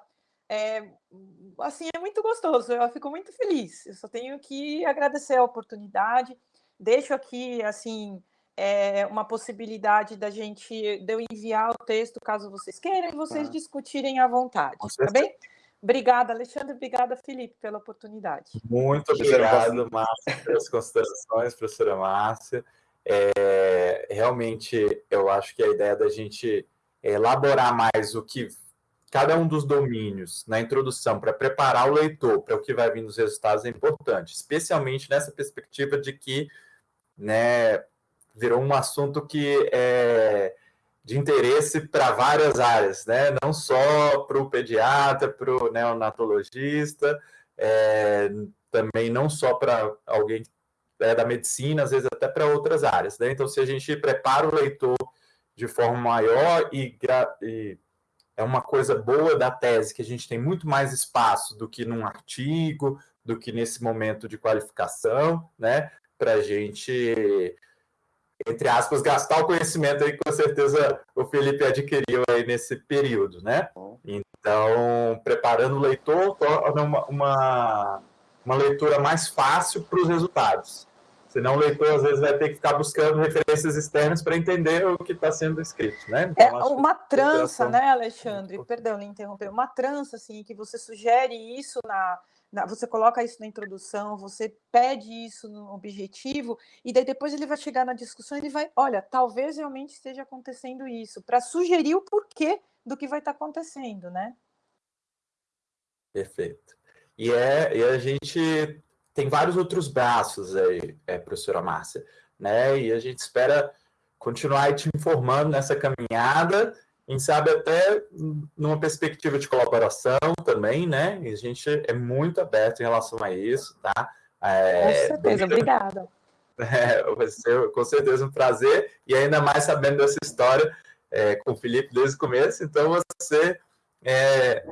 é, assim, é muito gostoso. Eu fico muito feliz. Eu só tenho que agradecer a oportunidade. Deixo aqui, assim, é, uma possibilidade da gente, de eu enviar o texto, caso vocês queiram, e vocês tá. discutirem à vontade, tá bem? Obrigada, Alexandre. Obrigada, Felipe, pela oportunidade. Muito obrigado, Márcia, pelas considerações, professora Márcia. É, realmente, eu acho que a ideia da gente elaborar mais o que cada um dos domínios na introdução para preparar o leitor para o que vai vir nos resultados é importante, especialmente nessa perspectiva de que né, virou um assunto que é de interesse para várias áreas, né? não só para o pediatra, para o neonatologista, é, também não só para alguém é, da medicina, às vezes até para outras áreas. Né? Então, se a gente prepara o leitor de forma maior e, e é uma coisa boa da tese, que a gente tem muito mais espaço do que num artigo, do que nesse momento de qualificação, né? Para a gente entre aspas, gastar o conhecimento aí que com certeza o Felipe adquiriu aí nesse período, né? Então, preparando o leitor, torna uma, uma, uma leitura mais fácil para os resultados. Senão o leitor, às vezes, vai ter que ficar buscando referências externas para entender o que está sendo escrito, né? Então, é uma trança, né, Alexandre? Perdão, me interromper. Uma trança, assim, que você sugere isso na, você coloca isso na introdução, você pede isso no objetivo, e daí depois ele vai chegar na discussão e ele vai, olha, talvez realmente esteja acontecendo isso, para sugerir o porquê do que vai estar tá acontecendo, né? Perfeito. E, é, e a gente tem vários outros braços aí, é, professora Márcia, né? E a gente espera continuar te informando nessa caminhada, quem sabe até numa perspectiva de colaboração também, né? E a gente é muito aberto em relação a isso, tá? É, com certeza, obrigada. É, vai ser com certeza um prazer, e ainda mais sabendo dessa história é, com o Felipe desde o começo, então você é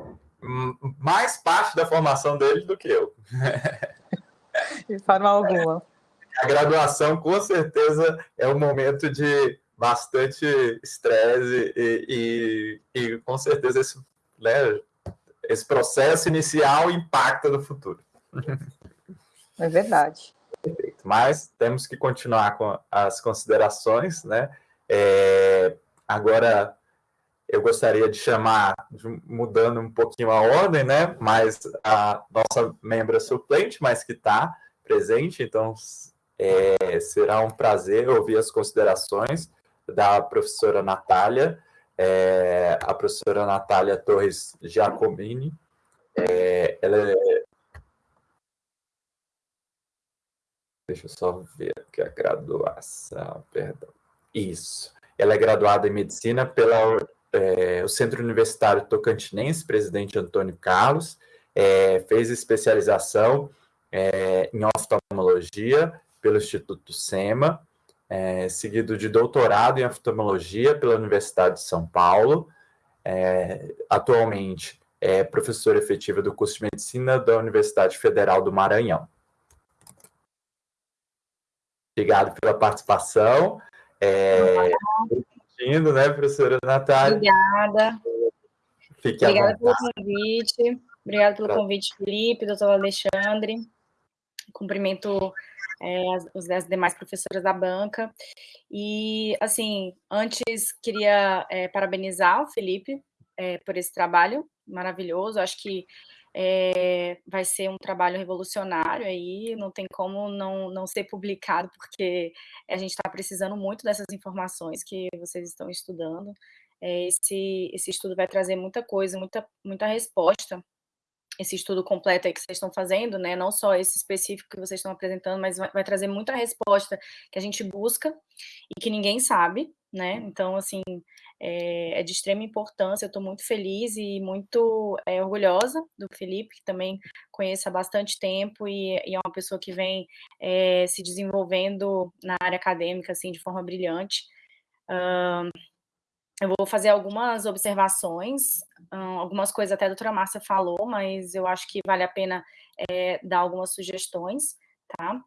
mais parte da formação dele do que eu. De forma alguma. A graduação, com certeza, é um momento de bastante estresse e, e, e, com certeza esse, né, esse processo inicial impacta no futuro. É verdade. Perfeito. Mas temos que continuar com as considerações, né? É, agora eu gostaria de chamar, mudando um pouquinho a ordem, né? Mas a nossa membra suplente, mas que está presente, então é, será um prazer ouvir as considerações da professora Natália, é, a professora Natália Torres Giacomini. É, ela é... Deixa eu só ver aqui a graduação, perdão. Isso. Ela é graduada em Medicina pelo é, Centro Universitário Tocantinense, presidente Antônio Carlos, é, fez especialização é, em oftalmologia pelo Instituto SEMA, é, seguido de doutorado em oftalmologia pela Universidade de São Paulo. É, atualmente é professora efetiva do curso de medicina da Universidade Federal do Maranhão. Obrigado pela participação. É, Indo, né, professora Natália? Obrigada. Fique Obrigada pelo convite. Obrigada pelo convite, Felipe, doutor Alexandre. Cumprimento é, as, as demais professoras da banca. E, assim, antes queria é, parabenizar o Felipe é, por esse trabalho maravilhoso. Acho que é, vai ser um trabalho revolucionário aí, não tem como não, não ser publicado, porque a gente está precisando muito dessas informações que vocês estão estudando. É, esse, esse estudo vai trazer muita coisa, muita, muita resposta esse estudo completo aí que vocês estão fazendo, né? Não só esse específico que vocês estão apresentando, mas vai, vai trazer muita resposta que a gente busca e que ninguém sabe, né? Então, assim, é, é de extrema importância. Eu estou muito feliz e muito é, orgulhosa do Felipe, que também conheço há bastante tempo e, e é uma pessoa que vem é, se desenvolvendo na área acadêmica, assim, de forma brilhante. Uh, eu vou fazer algumas observações, algumas coisas até a doutora Márcia falou, mas eu acho que vale a pena é, dar algumas sugestões, tá?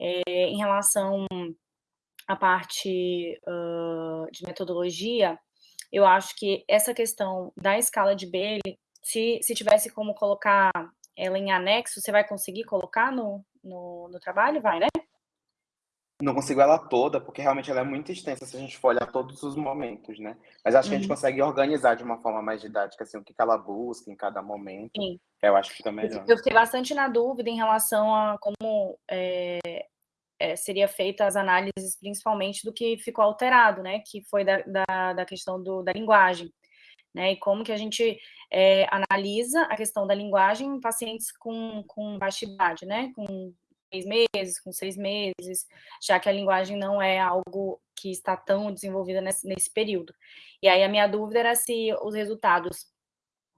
É, em relação à parte uh, de metodologia, eu acho que essa questão da escala de Bailey, se, se tivesse como colocar ela em anexo, você vai conseguir colocar no, no, no trabalho? Vai, né? Não consigo ela toda, porque realmente ela é muito extensa se a gente for olhar todos os momentos, né? Mas acho que a gente uhum. consegue organizar de uma forma mais didática, assim, o que ela busca em cada momento. Sim. Eu acho que fica melhor. Eu fiquei bastante na dúvida em relação a como é, é, seria feita as análises, principalmente do que ficou alterado, né? Que foi da, da, da questão do, da linguagem. Né, e como que a gente é, analisa a questão da linguagem em pacientes com, com baixa idade, né, com três meses, com seis meses, já que a linguagem não é algo que está tão desenvolvida nesse, nesse período. E aí a minha dúvida era se os resultados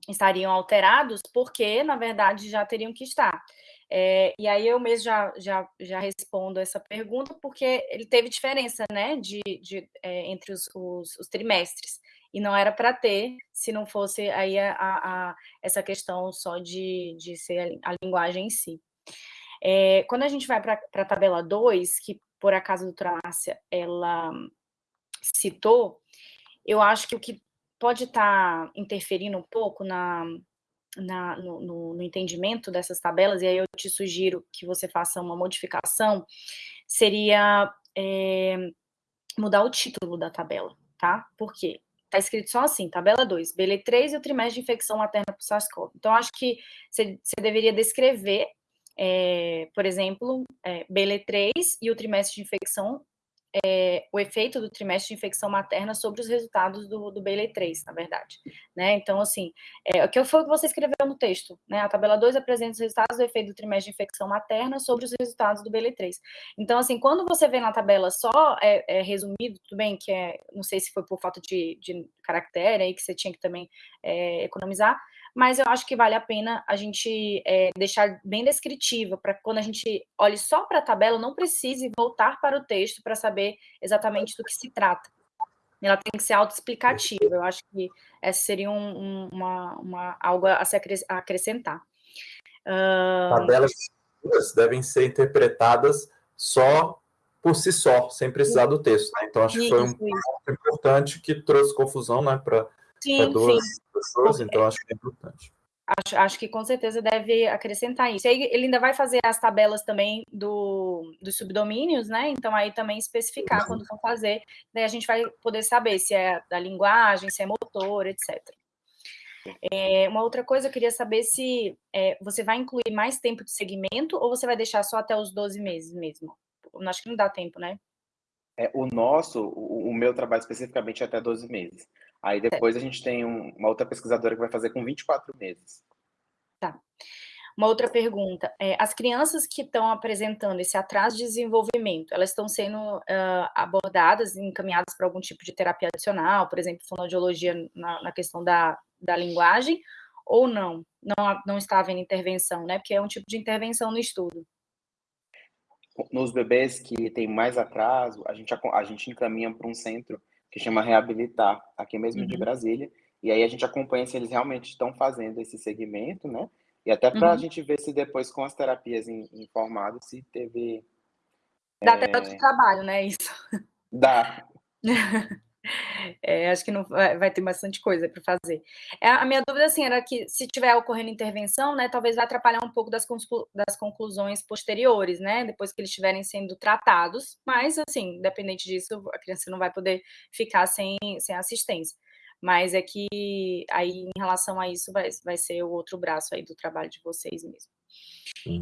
estariam alterados, porque, na verdade, já teriam que estar. É, e aí eu mesmo já, já, já respondo essa pergunta, porque ele teve diferença, né, de, de é, entre os, os, os, trimestres, e não era para ter, se não fosse aí a, a, a, essa questão só de, de ser a, a linguagem em si. É, quando a gente vai para a tabela 2, que por acaso a doutora Márcia, ela citou, eu acho que o que pode estar tá interferindo um pouco na, na no, no, no, entendimento dessas tabelas, e aí eu te sugiro que você faça uma modificação, seria é, mudar o título da tabela, tá? Por quê? está escrito só assim, tabela 2, BL3 e o trimestre de infecção materna por SARS-CoV. Então, acho que você deveria descrever, é, por exemplo, é, BL3 e o trimestre de infecção é, o efeito do trimestre de infecção materna sobre os resultados do, do BL3, na verdade. Né? Então, assim, é, o que foi o que você escreveu no texto? Né? A tabela 2 apresenta os resultados do efeito do trimestre de infecção materna sobre os resultados do BL3. Então, assim, quando você vê na tabela só é, é resumido, tudo bem que é, não sei se foi por falta de, de caractere aí que você tinha que também é, economizar, mas eu acho que vale a pena a gente é, deixar bem descritiva, para quando a gente olhe só para a tabela, não precise voltar para o texto para saber exatamente do que se trata. Ela tem que ser autoexplicativa. Eu acho que essa seria um, um, uma, uma, algo a se acrescentar. Uh... Tabelas devem ser interpretadas só por si só, sem precisar do texto. Né? Então, acho que foi um ponto importante que trouxe confusão né, para duas sim. pessoas, então acho que é importante. Acho, acho, que com certeza deve acrescentar isso. Aí ele ainda vai fazer as tabelas também do, dos subdomínios, né? Então aí também especificar quando for fazer, daí a gente vai poder saber se é da linguagem, se é motor, etc. É, uma outra coisa, eu queria saber se é, você vai incluir mais tempo de segmento ou você vai deixar só até os 12 meses mesmo? Eu acho que não dá tempo, né? É, o nosso, o, o meu trabalho especificamente é até 12 meses. Aí depois a gente tem um, uma outra pesquisadora que vai fazer com 24 meses. Tá. Uma outra pergunta. É, as crianças que estão apresentando esse atraso de desenvolvimento, elas estão sendo uh, abordadas, encaminhadas para algum tipo de terapia adicional, por exemplo, fonoaudiologia na, na questão da, da linguagem, ou não? Não, não está havendo intervenção, né? Porque é um tipo de intervenção no estudo. Nos bebês que têm mais atraso, a gente, a gente encaminha para um centro que chama Reabilitar, aqui mesmo uhum. de Brasília. E aí a gente acompanha se eles realmente estão fazendo esse segmento, né? E até para a uhum. gente ver se depois com as terapias informadas se teve. Dá é... até tanto trabalho, né? Isso. Dá. É, acho que não vai ter bastante coisa para fazer. É, a minha dúvida assim era que se tiver ocorrendo intervenção, né, talvez vai atrapalhar um pouco das, das conclusões posteriores, né, depois que eles estiverem sendo tratados. Mas assim, independente disso, a criança não vai poder ficar sem, sem assistência. Mas é que aí em relação a isso vai, vai ser o outro braço aí do trabalho de vocês mesmo.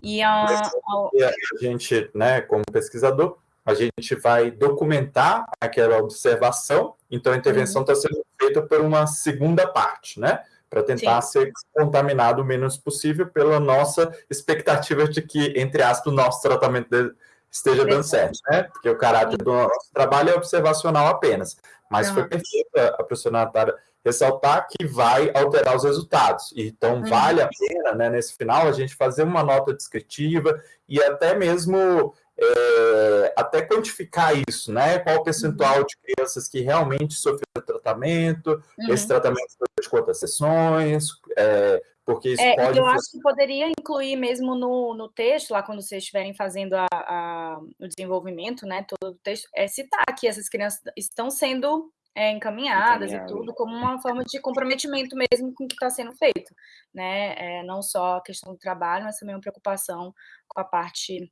E a, a... a gente, né, como pesquisador, a gente vai documentar aquela observação, então a intervenção está uhum. sendo feita por uma segunda parte, né? Para tentar Sim. ser contaminado o menos possível pela nossa expectativa de que, entre aspas, o nosso tratamento esteja dando certo, né? Porque o caráter do nosso trabalho é observacional apenas. Mas uhum. foi perfeito a professora Natália ressaltar que vai alterar os resultados. Então, uhum. vale a pena, né, nesse final, a gente fazer uma nota descritiva e até mesmo é, até quantificar isso, né? Qual o percentual de crianças que realmente sofreram tratamento, uhum. esse tratamento foi de quantas sessões, é, porque isso é, pode... Eu acho que poderia incluir mesmo no, no texto, lá quando vocês estiverem fazendo a, a, o desenvolvimento, né, todo o texto, é citar que essas crianças estão sendo é, encaminhadas Encaminhado. e tudo, como uma forma de comprometimento mesmo com o que está sendo feito, né? É, não só a questão do trabalho, mas também uma preocupação com a parte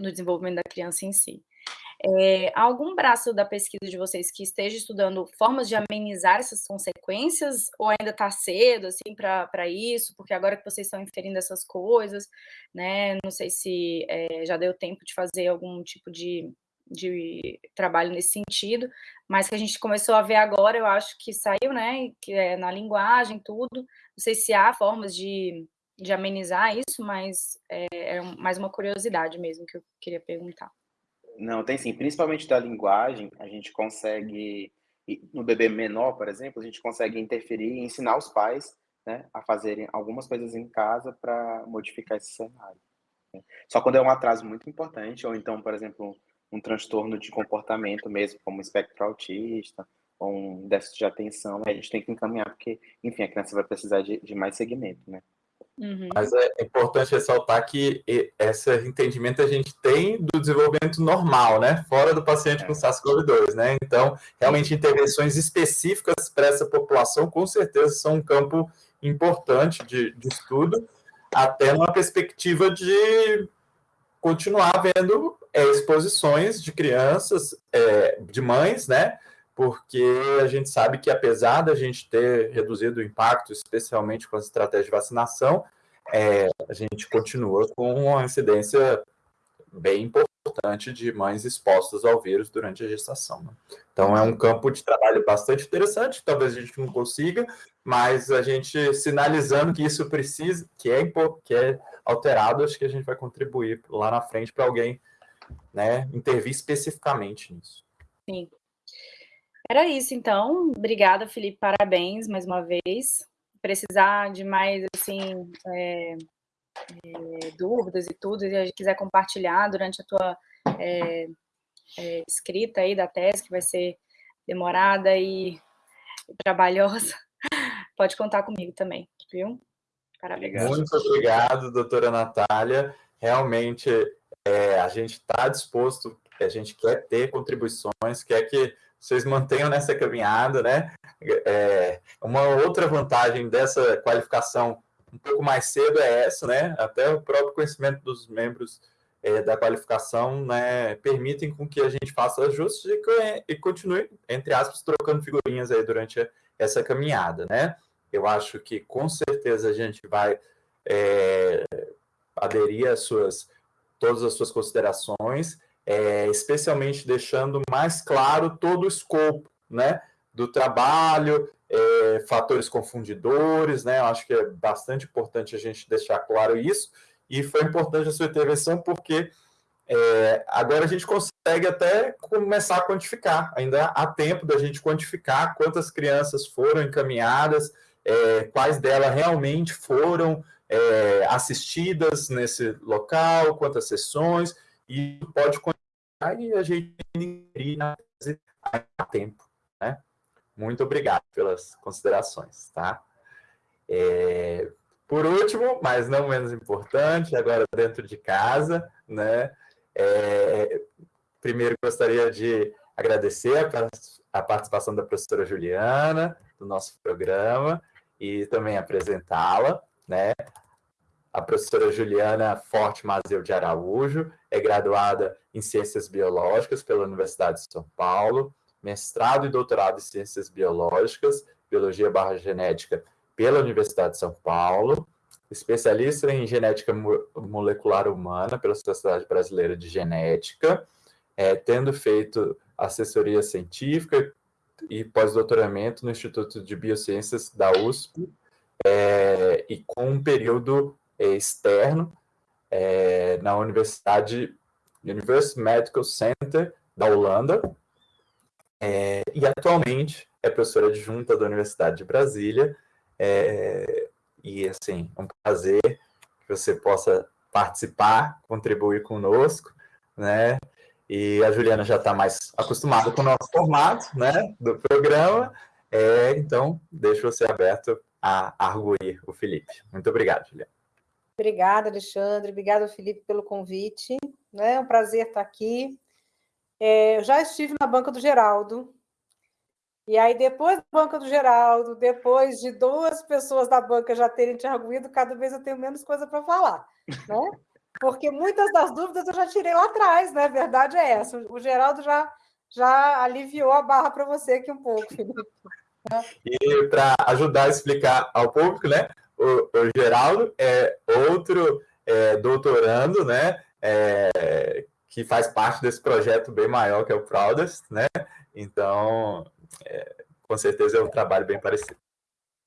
no desenvolvimento da criança em si. É, algum braço da pesquisa de vocês que esteja estudando formas de amenizar essas consequências, ou ainda está cedo assim para isso, porque agora que vocês estão inferindo essas coisas, né? Não sei se é, já deu tempo de fazer algum tipo de, de trabalho nesse sentido, mas que a gente começou a ver agora, eu acho que saiu, né? Que é na linguagem, tudo. Não sei se há formas de de amenizar isso, mas é, é mais uma curiosidade mesmo que eu queria perguntar. Não, tem sim. Principalmente da linguagem, a gente consegue, no bebê menor, por exemplo, a gente consegue interferir e ensinar os pais né, a fazerem algumas coisas em casa para modificar esse cenário. Né. Só quando é um atraso muito importante, ou então, por exemplo, um transtorno de comportamento mesmo, como espectro autista, ou um déficit de atenção, a gente tem que encaminhar, porque, enfim, a criança vai precisar de, de mais segmento, né? Uhum. Mas é importante ressaltar que esse entendimento a gente tem do desenvolvimento normal, né? Fora do paciente com é. SARS-CoV-2, né? Então, realmente, intervenções específicas para essa população, com certeza, são um campo importante de, de estudo, até numa perspectiva de continuar vendo é, exposições de crianças, é, de mães, né? Porque a gente sabe que apesar da gente ter reduzido o impacto, especialmente com as estratégias de vacinação, é, a gente continua com uma incidência bem importante de mães expostas ao vírus durante a gestação. Né? Então, é um campo de trabalho bastante interessante, talvez a gente não consiga, mas a gente sinalizando que isso precisa, que é, que é alterado, acho que a gente vai contribuir lá na frente para alguém né, intervir especificamente nisso. Sim. Era isso, então. Obrigada, Felipe. Parabéns mais uma vez. Precisar de mais, assim, é, é, dúvidas e tudo, e quiser compartilhar durante a tua é, escrita aí da tese, que vai ser demorada e trabalhosa, pode contar comigo também, viu? Parabéns. Muito obrigado, doutora Natália. Realmente, a gente está disposto, a gente quer ter contribuições, quer que vocês mantenham nessa caminhada, né? É, uma outra vantagem dessa qualificação um pouco mais cedo é essa, né? Até o próprio conhecimento dos membros é, da qualificação, né, permitem com que a gente faça ajustes e, e continue, entre aspas, trocando figurinhas aí durante essa caminhada, né? Eu acho que com certeza a gente vai é, aderir às suas, todas as suas considerações, é, especialmente deixando mais claro todo o escopo, né? Do trabalho, é, fatores confundidores, né? Eu acho que é bastante importante a gente deixar claro isso. E foi importante a sua intervenção porque é, agora a gente consegue até começar a quantificar. Ainda há tempo da gente quantificar quantas crianças foram encaminhadas, é, quais delas realmente foram é, assistidas nesse local, quantas sessões, e pode e a gente a tempo. Né? Muito obrigado pelas considerações. Tá? É, por último, mas não menos importante, agora dentro de casa, né? É, primeiro gostaria de agradecer a, a participação da professora Juliana do nosso programa e também apresentá-la, né? A professora Juliana Forte Mazeu de Araújo é graduada em Ciências Biológicas pela Universidade de São Paulo, mestrado e doutorado em Ciências Biológicas, Biologia barra Genética pela Universidade de São Paulo, especialista em genética molecular humana pela Sociedade Brasileira de Genética, é, tendo feito assessoria científica e pós-doutoramento no Instituto de Biociências da USP, é, e com um período externo é, na Universidade University Medical Center da Holanda, é, e atualmente é professora adjunta da Universidade de Brasília, é, e, assim, é um prazer que você possa participar, contribuir conosco, né? E a Juliana já está mais acostumada com o nosso formato, né, do programa. É, então, deixo você aberto a arguir o Felipe. Muito obrigado, Juliana. Obrigada, Alexandre. Obrigada, Felipe, pelo convite. Né? É um prazer estar aqui. É, eu já estive na banca do Geraldo, e aí, depois da banca do Geraldo, depois de duas pessoas da banca já terem te arguído, cada vez eu tenho menos coisa para falar, né? Porque muitas das dúvidas eu já tirei lá atrás, né? A verdade é essa. O Geraldo já, já aliviou a barra para você aqui um pouco, Felipe. E para ajudar a explicar ao público, né? O, o Geraldo é outro é, doutorando, né? É, que faz parte desse projeto bem maior que é o Proudest, né? Então, é, com certeza é um trabalho bem parecido.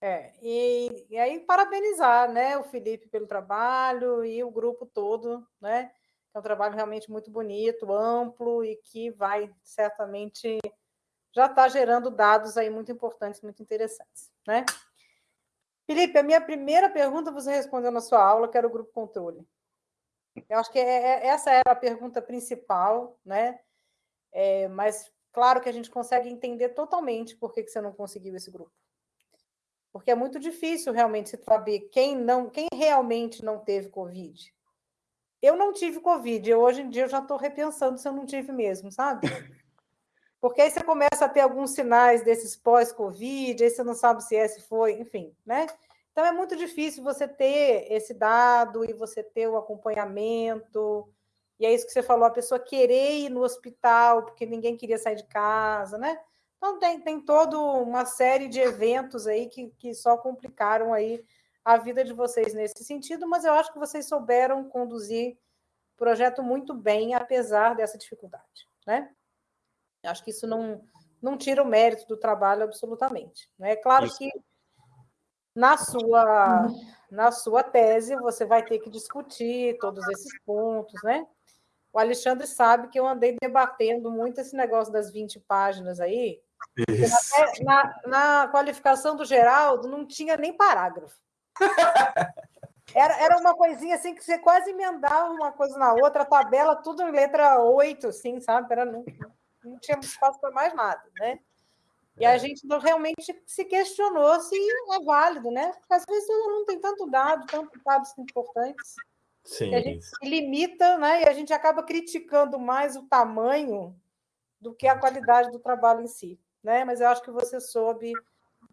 É, e, e aí parabenizar né, o Felipe pelo trabalho e o grupo todo, né? É um trabalho realmente muito bonito, amplo e que vai certamente já está gerando dados aí muito importantes, muito interessantes, né? Felipe, a minha primeira pergunta você respondeu na sua aula, que era o grupo controle. Eu acho que é, é, essa era a pergunta principal, né? É, mas claro que a gente consegue entender totalmente por que, que você não conseguiu esse grupo. Porque é muito difícil realmente se saber quem não, quem realmente não teve Covid. Eu não tive Covid, eu, hoje em dia eu já estou repensando se eu não tive mesmo, sabe? Porque aí você começa a ter alguns sinais desses pós-Covid, aí você não sabe se esse foi, enfim, né? Então é muito difícil você ter esse dado e você ter o acompanhamento, e é isso que você falou, a pessoa querer ir no hospital porque ninguém queria sair de casa, né? Então, tem, tem toda uma série de eventos aí que, que só complicaram aí a vida de vocês nesse sentido, mas eu acho que vocês souberam conduzir o projeto muito bem, apesar dessa dificuldade, né? Acho que isso não, não tira o mérito do trabalho absolutamente. Né? É claro isso. que na sua, na sua tese você vai ter que discutir todos esses pontos, né? O Alexandre sabe que eu andei debatendo muito esse negócio das 20 páginas aí. Na, na, qualificação do Geraldo não tinha nem parágrafo. Era, era uma coisinha assim que você quase emendava uma coisa na outra, a tabela, tudo em letra 8, assim, sabe? Era, não, não tinha espaço para mais nada, né? E a é. gente realmente se questionou se é válido, né? Porque às vezes não tem tanto dado, tanto dados importantes. Sim. a gente se limita, né? E a gente acaba criticando mais o tamanho do que a qualidade do trabalho em si, né? Mas eu acho que você soube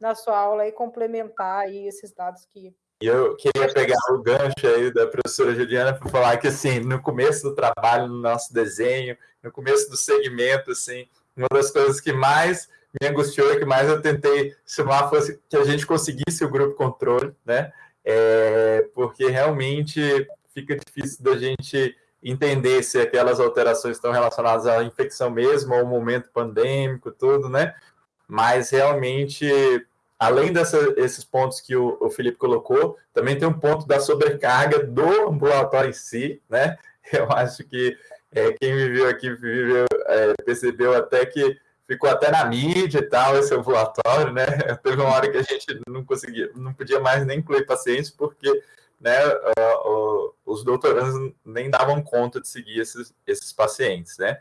na sua aula aí complementar aí esses dados que e eu queria pegar o gancho aí da professora Juliana para falar que, assim, no começo do trabalho, no nosso desenho, no começo do segmento, assim, uma das coisas que mais me angustiou e que mais eu tentei chamar fosse que a gente conseguisse o grupo controle, né? É, porque realmente fica difícil da gente entender se aquelas alterações estão relacionadas à infecção mesmo, ao momento pandêmico, tudo, né? Mas realmente além desses pontos que o, o, Felipe colocou, também tem um ponto da sobrecarga do ambulatório em si, né? Eu acho que é, quem viveu aqui viveu, é, percebeu até que ficou até na mídia e tal, esse ambulatório, né? Teve uma hora que a gente não conseguia, não podia mais nem incluir pacientes, porque né, uh, uh, os doutorandos nem davam conta de seguir esses, esses pacientes, né?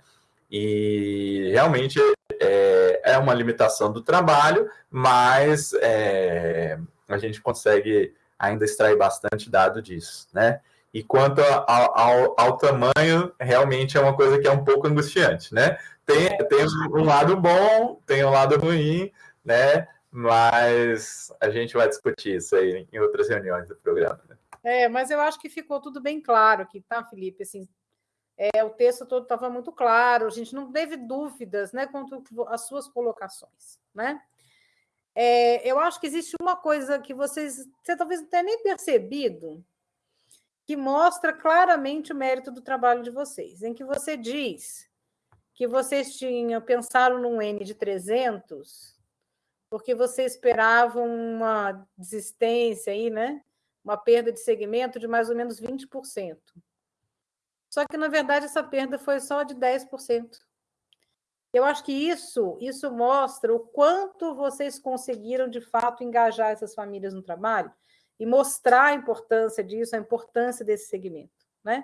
E realmente é, é uma limitação do trabalho, mas é, a gente consegue ainda extrair bastante dado disso, né? E quanto ao, ao, ao, tamanho, realmente é uma coisa que é um pouco angustiante, né? Tem, tem um lado bom, tem um lado ruim, né? Mas a gente vai discutir isso aí em outras reuniões do programa. Né? É, mas eu acho que ficou tudo bem claro aqui, tá, Felipe? Assim, é, o texto todo estava muito claro, a gente não teve dúvidas né, quanto às suas colocações. Né? É, eu acho que existe uma coisa que vocês, você talvez não tenha nem percebido, que mostra claramente o mérito do trabalho de vocês, em que você diz que vocês tinham pensaram num N de 300 porque você esperava uma desistência aí, né? Uma perda de segmento de mais ou menos 20%. Só que, na verdade, essa perda foi só de 10%. Eu acho que isso, isso mostra o quanto vocês conseguiram, de fato, engajar essas famílias no trabalho e mostrar a importância disso, a importância desse segmento. Né?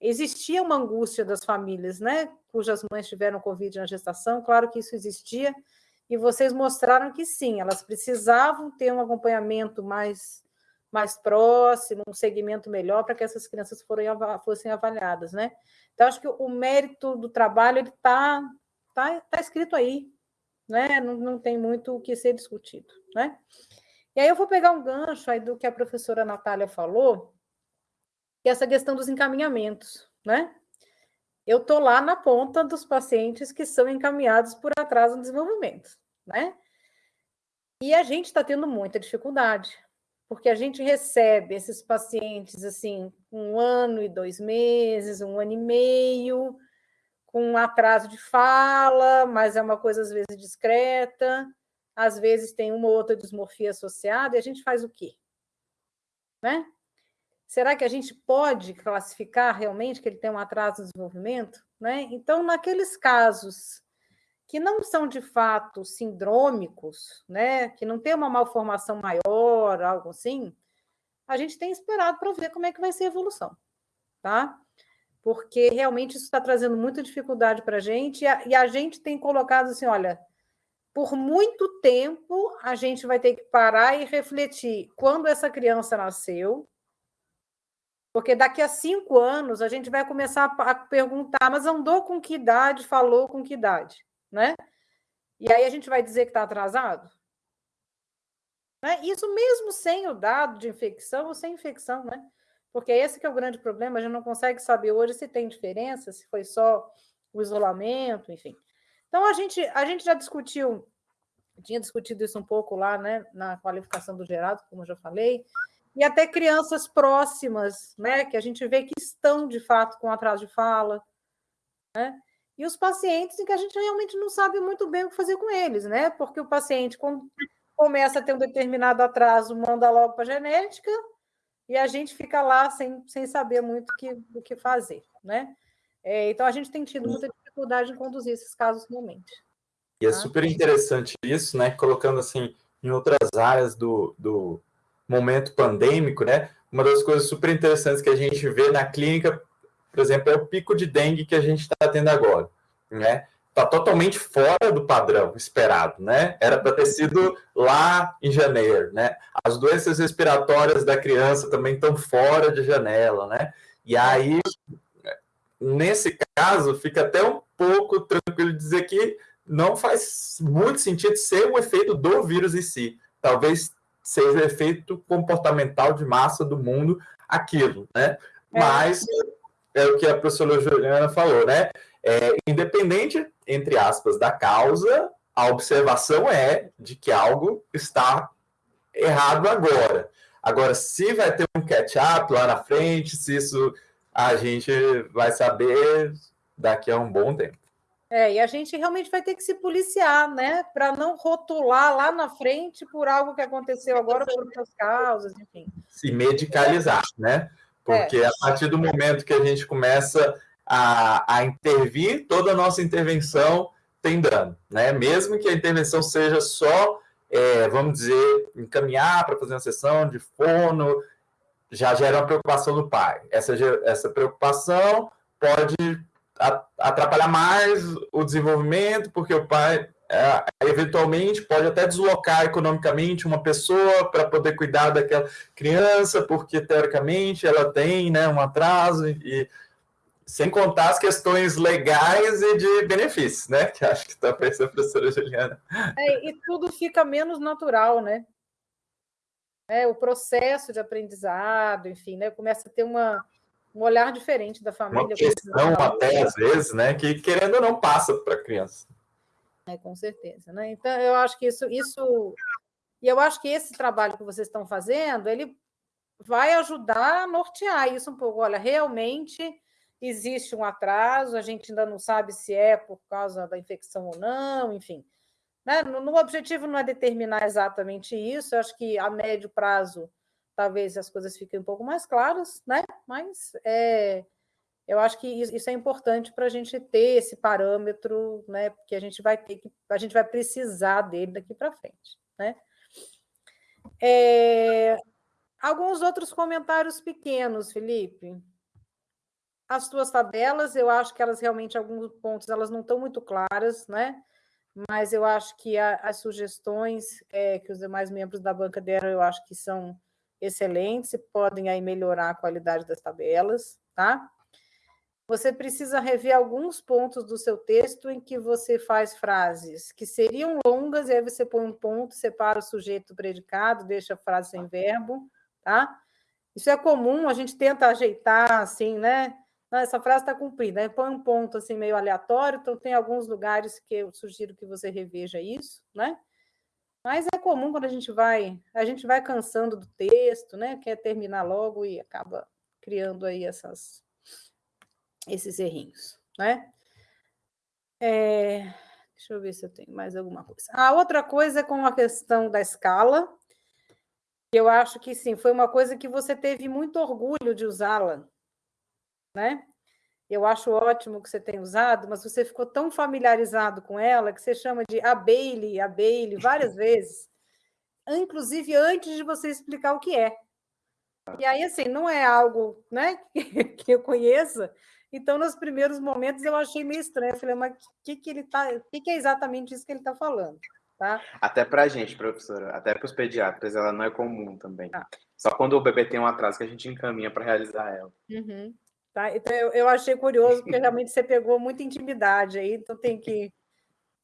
Existia uma angústia das famílias, né, cujas mães tiveram Covid na gestação, claro que isso existia, e vocês mostraram que sim, elas precisavam ter um acompanhamento mais mais próximo, um segmento melhor para que essas crianças fossem avaliadas, né? Então, acho que o mérito do trabalho ele está tá, tá escrito aí, né? Não, não tem muito o que ser discutido, né? E aí eu vou pegar um gancho aí do que a professora Natália falou, que é essa questão dos encaminhamentos, né? Eu estou lá na ponta dos pacientes que são encaminhados por atraso no desenvolvimento, né? E a gente está tendo muita dificuldade, porque a gente recebe esses pacientes assim, um ano e dois meses, um ano e meio, com um atraso de fala, mas é uma coisa às vezes discreta, às vezes tem uma ou outra dismorfia associada, e a gente faz o quê? Né? Será que a gente pode classificar realmente que ele tem um atraso no desenvolvimento? Né? Então, naqueles casos que não são de fato sindrômicos, né, que não tem uma malformação maior, algo assim, a gente tem esperado para ver como é que vai ser a evolução, tá? Porque realmente isso está trazendo muita dificuldade para a gente, e a gente tem colocado assim: olha, por muito tempo a gente vai ter que parar e refletir quando essa criança nasceu, porque daqui a cinco anos a gente vai começar a perguntar, mas andou com que idade, falou com que idade? né? E aí a gente vai dizer que está atrasado? Né? Isso mesmo sem o dado de infecção ou sem infecção, né? Porque esse que é o grande problema, a gente não consegue saber hoje se tem diferença, se foi só o isolamento, enfim. Então, a gente, a gente já discutiu, tinha discutido isso um pouco lá, né, na qualificação do gerado, como eu já falei, e até crianças próximas, né, que a gente vê que estão, de fato, com atraso de fala, né, e os pacientes em que a gente realmente não sabe muito bem o que fazer com eles, né, porque o paciente, quando começa a ter um determinado atraso, manda logo para a genética, e a gente fica lá sem, sem saber muito que, o que fazer, né? É, então, a gente tem tido muita dificuldade em conduzir esses casos realmente. E é tá? super interessante isso, né? Colocando assim em outras áreas do, do momento pandêmico, né? Uma das coisas super interessantes que a gente vê na clínica, por exemplo, é o pico de dengue que a gente está tendo agora, né? Está totalmente fora do padrão esperado, né? Era para ter sido lá em janeiro, né? As doenças respiratórias da criança também estão fora de janela, né? E aí nesse caso, fica até um pouco tranquilo dizer que não faz muito sentido ser o efeito do vírus em si. Talvez seja o efeito comportamental de massa do mundo aquilo, né? É. Mas é o que a professora Juliana falou, né? É, independente, entre aspas, da causa, a observação é de que algo está errado agora. Agora, se vai ter um catch-up lá na frente, se isso a gente vai saber daqui a um bom tempo. É, e a gente realmente vai ter que se policiar, né? Para não rotular lá na frente por algo que aconteceu agora por outras causas, enfim. Se medicalizar, né? Porque é. a partir do momento que a gente começa a, a intervir, toda nossa intervenção tem dano, né? Mesmo que a intervenção seja só, é, vamos dizer, encaminhar para fazer uma sessão de fono, já gera uma preocupação do pai. Essa, essa preocupação pode atrapalhar mais o desenvolvimento, porque o pai é, eventualmente pode até deslocar economicamente uma pessoa para poder cuidar daquela criança, porque teoricamente ela tem né, um atraso, e sem contar as questões legais e de benefícios, né? Que acho que está pensando a professora Juliana. É, e tudo fica menos natural, né? né, o processo de aprendizado, enfim, né, começa a ter uma, um olhar diferente da família. Uma questão até, às vezes, né, que querendo ou não passa para a criança. É, com certeza. Né? Então, eu acho que isso, isso... E eu acho que esse trabalho que vocês estão fazendo, ele vai ajudar a nortear isso um pouco. Olha, realmente existe um atraso, a gente ainda não sabe se é por causa da infecção ou não, enfim. Né? No, no objetivo não é determinar exatamente isso, eu acho que a médio prazo talvez as coisas fiquem um pouco mais claras, né? mas é, eu acho que isso é importante para a gente ter esse parâmetro, né? porque a gente vai ter que, a gente vai precisar dele daqui para frente. Né? É, alguns outros comentários pequenos, Felipe. As tuas tabelas, eu acho que elas realmente, alguns pontos, elas não estão muito claras, né? mas eu acho que a, as sugestões é, que os demais membros da banca deram, eu acho que são excelentes e podem aí melhorar a qualidade das tabelas, tá? Você precisa rever alguns pontos do seu texto em que você faz frases que seriam longas, e aí você põe um ponto, separa o sujeito do predicado, deixa a frase sem verbo, tá? Isso é comum, a gente tenta ajeitar, assim, né? Essa frase está cumprida. Aí põe um ponto assim meio aleatório, então tem alguns lugares que eu sugiro que você reveja isso, né? Mas é comum quando a gente vai, a gente vai cansando do texto, né? Quer terminar logo e acaba criando aí essas, esses errinhos, né? É, deixa eu ver se eu tenho mais alguma coisa. A outra coisa é com a questão da escala. Eu acho que sim, foi uma coisa que você teve muito orgulho de usá-la né? Eu acho ótimo que você tenha usado, mas você ficou tão familiarizado com ela que você chama de a Bailey, a Bailey, várias vezes, inclusive antes de você explicar o que é. E aí, assim, não é algo né, que eu conheça, então, nos primeiros momentos, eu achei meio estranho. Eu falei, mas o que, que ele tá. O que, que é exatamente isso que ele está falando? Tá? Até para a gente, professora, até para os pediatras, ela não é comum também. Ah. Só quando o bebê tem um atraso que a gente encaminha para realizar ela. Uhum. Tá? Então, eu, eu achei curioso, porque realmente você pegou muita intimidade aí, então tem que,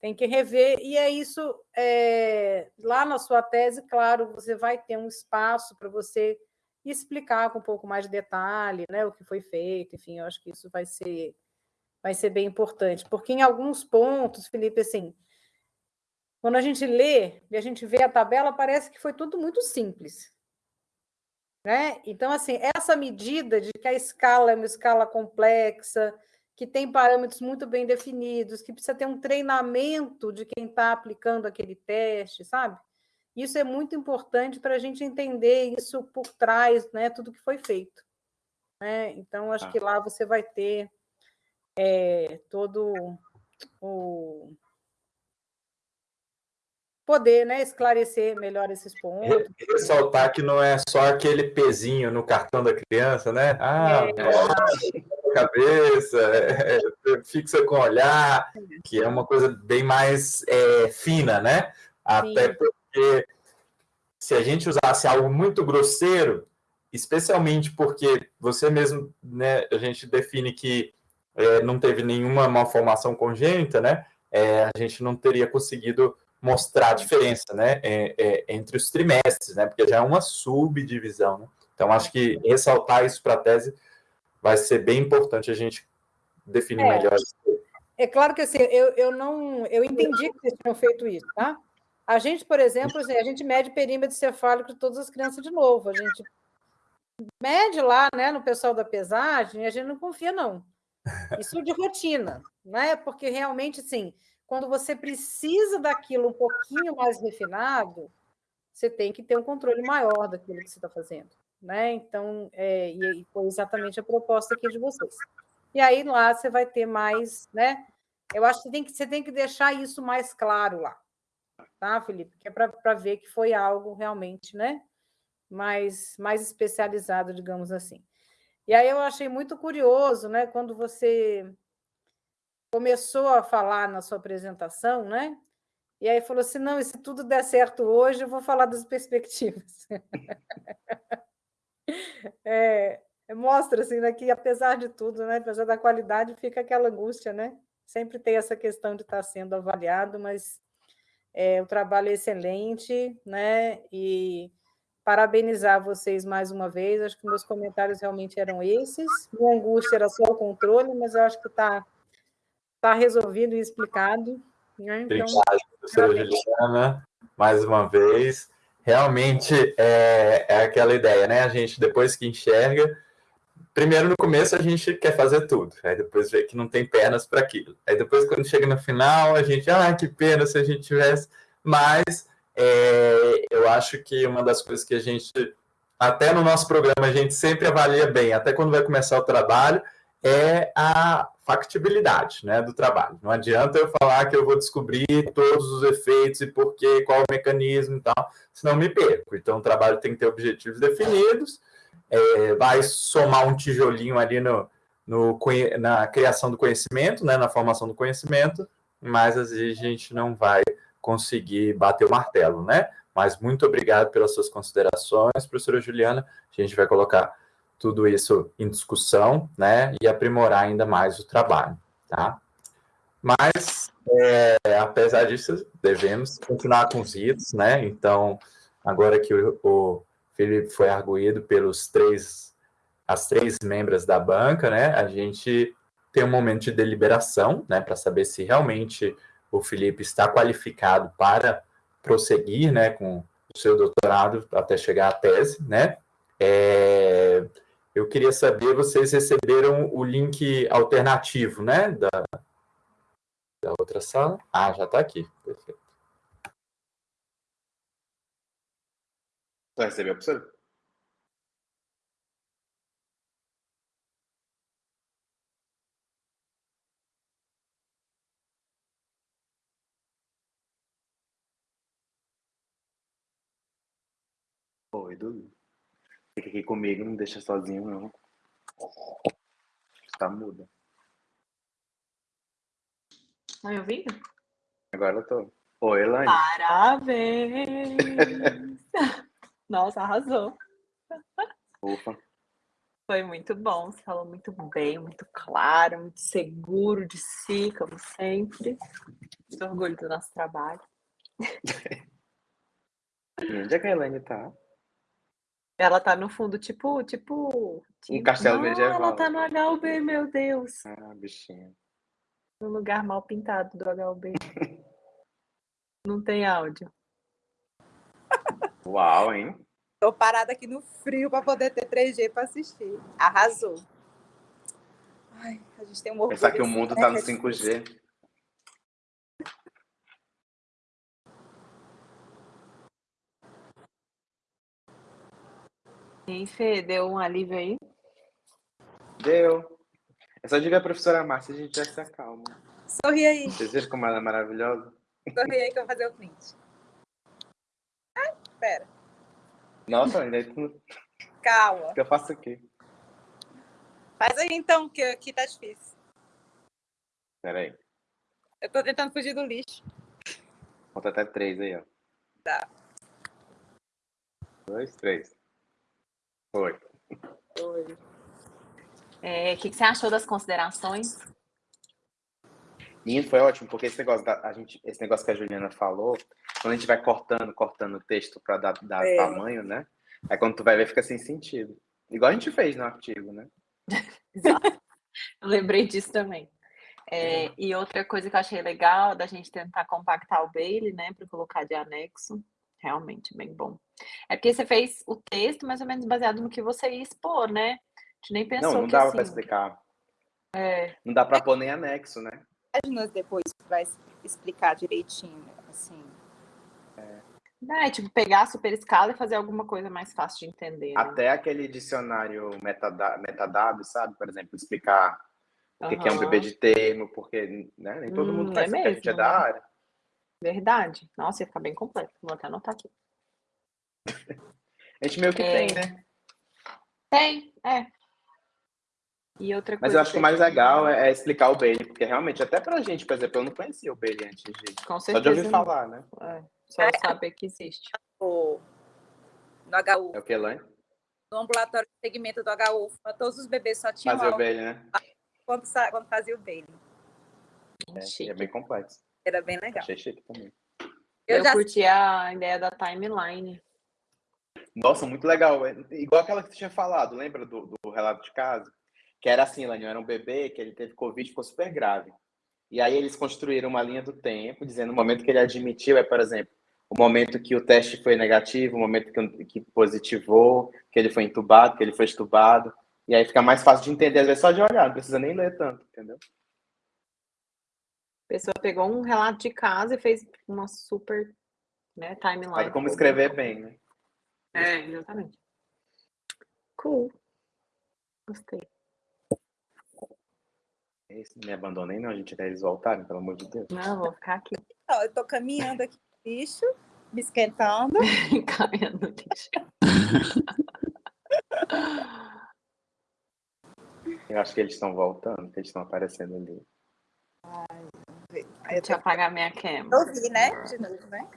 tem que rever. E é isso, é, lá na sua tese, claro, você vai ter um espaço para você explicar com um pouco mais de detalhe né, o que foi feito, enfim, eu acho que isso vai ser, vai ser bem importante, porque em alguns pontos, Felipe, assim, quando a gente lê e a gente vê a tabela, parece que foi tudo muito simples. Né? Então, assim, essa medida de que a escala é uma escala complexa, que tem parâmetros muito bem definidos, que precisa ter um treinamento de quem está aplicando aquele teste, sabe? Isso é muito importante para a gente entender isso por trás, né? Tudo que foi feito. Né? Então, acho ah. que lá você vai ter é, todo o poder né, esclarecer melhor esses pontos. Ressaltar que não é só aquele pezinho no cartão da criança, né? Ah, é. cabeça, é, é, fixa com olhar, que é uma coisa bem mais é, fina, né? Até Sim. porque se a gente usasse algo muito grosseiro, especialmente porque você mesmo, né, a gente define que é, não teve nenhuma malformação congênita, né? É, a gente não teria conseguido mostrar a diferença né, é, é, entre os trimestres, né, porque já é uma subdivisão. Né? Então, acho que ressaltar isso para a tese vai ser bem importante a gente definir é, melhor. É claro que assim, eu, eu não eu entendi que vocês tinham feito isso, tá? A gente, por exemplo, assim, a gente mede perímetro cefálico de todas as crianças de novo. A gente mede lá, né, no pessoal da pesagem, a gente não confia, não. Isso de rotina, né? Porque realmente, assim, quando você precisa daquilo um pouquinho mais refinado, você tem que ter um controle maior daquilo que você está fazendo. Né? Então, é, e foi exatamente a proposta aqui de vocês. E aí lá você vai ter mais, né? Eu acho que tem que, você tem que deixar isso mais claro lá, tá, Felipe? Que é para ver que foi algo realmente, né? Mais, mais especializado, digamos assim. E aí eu achei muito curioso, né? Quando você começou a falar na sua apresentação, né? E aí falou assim: não, se tudo der certo hoje, eu vou falar das perspectivas. é, mostra assim, né, que apesar de tudo, né, apesar da qualidade, fica aquela angústia, né? Sempre tem essa questão de estar sendo avaliado, mas é, o trabalho é excelente, né? E parabenizar vocês mais uma vez. Acho que meus comentários realmente eram esses. Minha angústia era só o controle, mas eu acho que está está resolvido e explicado. Né? Então, Obrigado, professora Juliana, mais uma vez. Realmente é, é aquela ideia, né? A gente, depois que enxerga, primeiro no começo a gente quer fazer tudo, aí depois vê que não tem pernas para aquilo. Aí depois, quando chega no final, a gente, ah, que pena se a gente tivesse. Mas é, eu acho que uma das coisas que a gente, até no nosso programa, a gente sempre avalia bem, até quando vai começar o trabalho, é a factibilidade né, do trabalho. Não adianta eu falar que eu vou descobrir todos os efeitos e por quê, qual o mecanismo e tal, senão me perco. Então, o trabalho tem que ter objetivos definidos, é, vai somar um tijolinho ali no, no, na criação do conhecimento, né, na formação do conhecimento, mas às vezes a gente não vai conseguir bater o martelo, né? Mas muito obrigado pelas suas considerações, professora Juliana. A gente vai colocar tudo isso em discussão, né, e aprimorar ainda mais o trabalho, tá? Mas, é, apesar disso, devemos continuar com os ritos, né, então, agora que o, o Felipe foi arguído pelos três, as três membros da banca, né, a gente tem um momento de deliberação, né, para saber se realmente o Felipe está qualificado para prosseguir, né, com o seu doutorado até chegar à tese, né, é, eu queria saber, vocês receberam o link alternativo, né, da, da outra sala? Ah, já está aqui, perfeito. Já recebeu, professor? Oi, Dudu. Fica aqui comigo, não deixa sozinho, não. Tá muda. Tá me ouvindo? Agora eu tô. Oi, Elaine. Parabéns! Nossa, arrasou. Ufa. Foi muito bom, você falou muito bem, muito claro, muito seguro de si, como sempre. Muito orgulho do nosso trabalho. E onde é que a Elaine tá? Ela tá no fundo, tipo, tipo. Um castelo Não, medieval. Ela tá no HUB, meu Deus. Ah, bichinha. No lugar mal pintado do HUB. Não tem áudio. Uau, hein? Tô parada aqui no frio para poder ter 3G para assistir. Arrasou. Ai, a gente tem um orgulho. Pensar que o mundo né, tá no é difícil. 5G. E aí, Fê, deu um alívio aí? Deu. É só de ver a professora Márcia a gente já se acalma. Sorri aí, Vocês viram como ela é maravilhosa? sorri aí que eu vou fazer o print. Ai, pera. Nossa, ainda tu- Calma. o que eu faço aqui? Faz aí então, que aqui tá difícil. Pera aí. Eu tô tentando fugir do lixo. Conta até três aí, ó. Tá. Dois, três. Foi. É, O que, que você achou das considerações? Menino, foi ótimo, porque esse negócio, da, a gente, esse negócio que a Juliana falou, quando a gente vai cortando, cortando o texto para dar, dar É. tamanho, né? Aí quando tu vai ver, fica sem sentido. Igual a gente fez no artigo, né? Eu lembrei disso também. É, e outra coisa que eu achei legal da gente tentar compactar o Bailey, né, para colocar de anexo, realmente bem bom. É porque você fez o texto mais ou menos baseado no que você ia expor, né? A gente nem pensou não, não que dava assim, para explicar. é, Não dá para pôr nem anexo, né? Páginas depois vai explicar direitinho, assim. né, tipo, pegar a super escala e fazer alguma coisa mais fácil de entender. né? Até aquele dicionário metadado, metadado sabe? Por exemplo, explicar o que, que é um bebê de termo, porque né, nem todo mundo Hum, faz é isso, porque a gente é mesmo, da né? área. Verdade. Nossa, ia ficar bem completo. Vou até anotar aqui. A gente meio que É. tem, né? Tem, é. E outra Mas eu acho que o mais legal é, é explicar o Bailey, porque realmente, até pra gente, por exemplo, eu não conhecia o Bailey antes de. Com Só de certeza. ouvir não. falar, né? É, só saber que existe. O, no HU, É o que, Elaine? no ambulatório de segmento do HU, todos os bebês só tinham Fazer o Bailey, né? quando, quando fazia o Bailey. É, é bem complexo. Era bem legal. Achei chique também. Eu Eu, já curti a ideia da timeline. Nossa, muito legal. É Igual aquela que você tinha falado, lembra do, do relato de caso? Que era assim, Elaine, era um bebê que ele teve Covid e ficou super grave. E aí eles construíram uma linha do tempo, dizendo o momento que ele admitiu é, por exemplo, o momento que o teste foi negativo, o momento que, que positivou, que ele foi entubado, que ele foi estubado. E aí fica mais fácil de entender, às vezes só de olhar, não precisa nem ler tanto, entendeu? A pessoa pegou um relato de casa e fez uma super né, timeline. Aí como escrever bem, né? É, exatamente. Cool. Gostei. Esse, não me abandonei, não, gente, até eles voltarem, pelo amor de Deus. Não, vou ficar aqui Ó, eu tô caminhando aqui no lixo, me esquentando. caminhando no lixo. Eu acho que eles estão voltando, que eles estão aparecendo ali. Eu Deixa eu apagar minha cam. ouvi, né? De novo, né?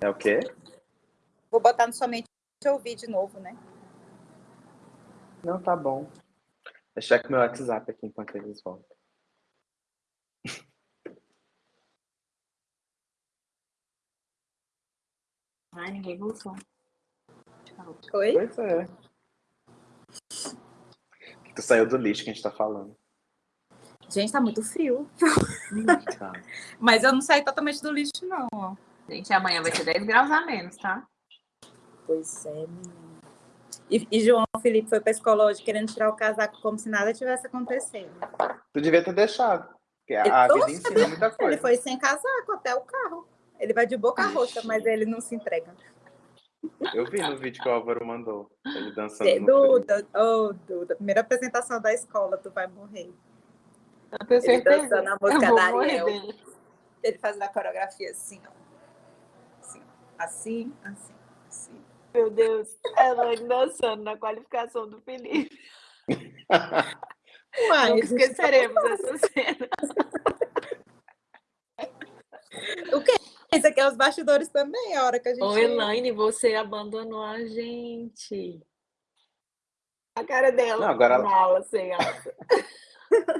É o quê? Vou botar no somente ouvir de novo, né? Não, tá bom. Deixa eu checar meu WhatsApp aqui enquanto eles voltam. Ai, ninguém voltou. Tchau. Oi? Pois é. Que tu saiu do lixo que a gente tá falando. Gente, tá muito frio. Mas eu não saí totalmente do lixo, não. ó. Gente, amanhã vai ser 10 graus a menos, tá? Pois é, menina. E, e João Felipe foi pra escola hoje querendo tirar o casaco como se nada tivesse acontecendo. Tu devia ter deixado. Porque Ele- a, a vida ensina muita Ele coisa. foi sem casaco até o carro. Ele vai de boca roxa, mas ele não se entrega. Eu vi no vídeo que o Álvaro mandou. Ele dançando. Duda, oh, Duda, primeira apresentação da escola, tu vai morrer. Eu tenho Ele certeza. dançando a música da Ariel. Ele faz a coreografia assim, ó. Assim, assim, assim, assim. Meu Deus. Ela dançando na qualificação do Felipe. Nunca esqueceremos essa cena. Isso aqui é os bastidores também, a hora que a gente. Ô, Elaine, você abandonou a gente. A cara dela. Não, agora Mala, sem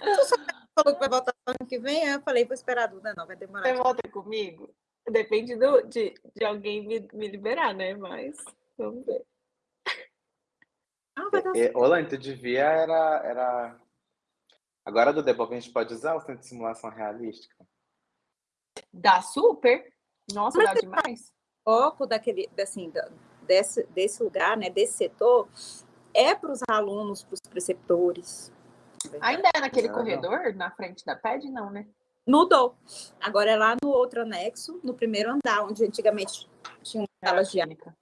alça. falou que vai voltar ano que vem, aí eu falei, vou esperar a Duda, não, vai demorar. Você volta comigo? Depende do, de, de alguém me, me liberar, né? Mas vamos ver. Ah, vai dar E, Olane, tu devia era, era Agora, do Debug, a gente pode usar o centro de simulação realística? Dá super. Nossa, Mas dá demais. O foco daquele, assim, desse, desse lugar, né, desse setor, é para os alunos, para os preceptores. Ainda é naquele não, corredor, não. na frente da PED, não, né? Mudou. Agora é lá no outro anexo, no primeiro andar, onde antigamente tinha uma sala de aula.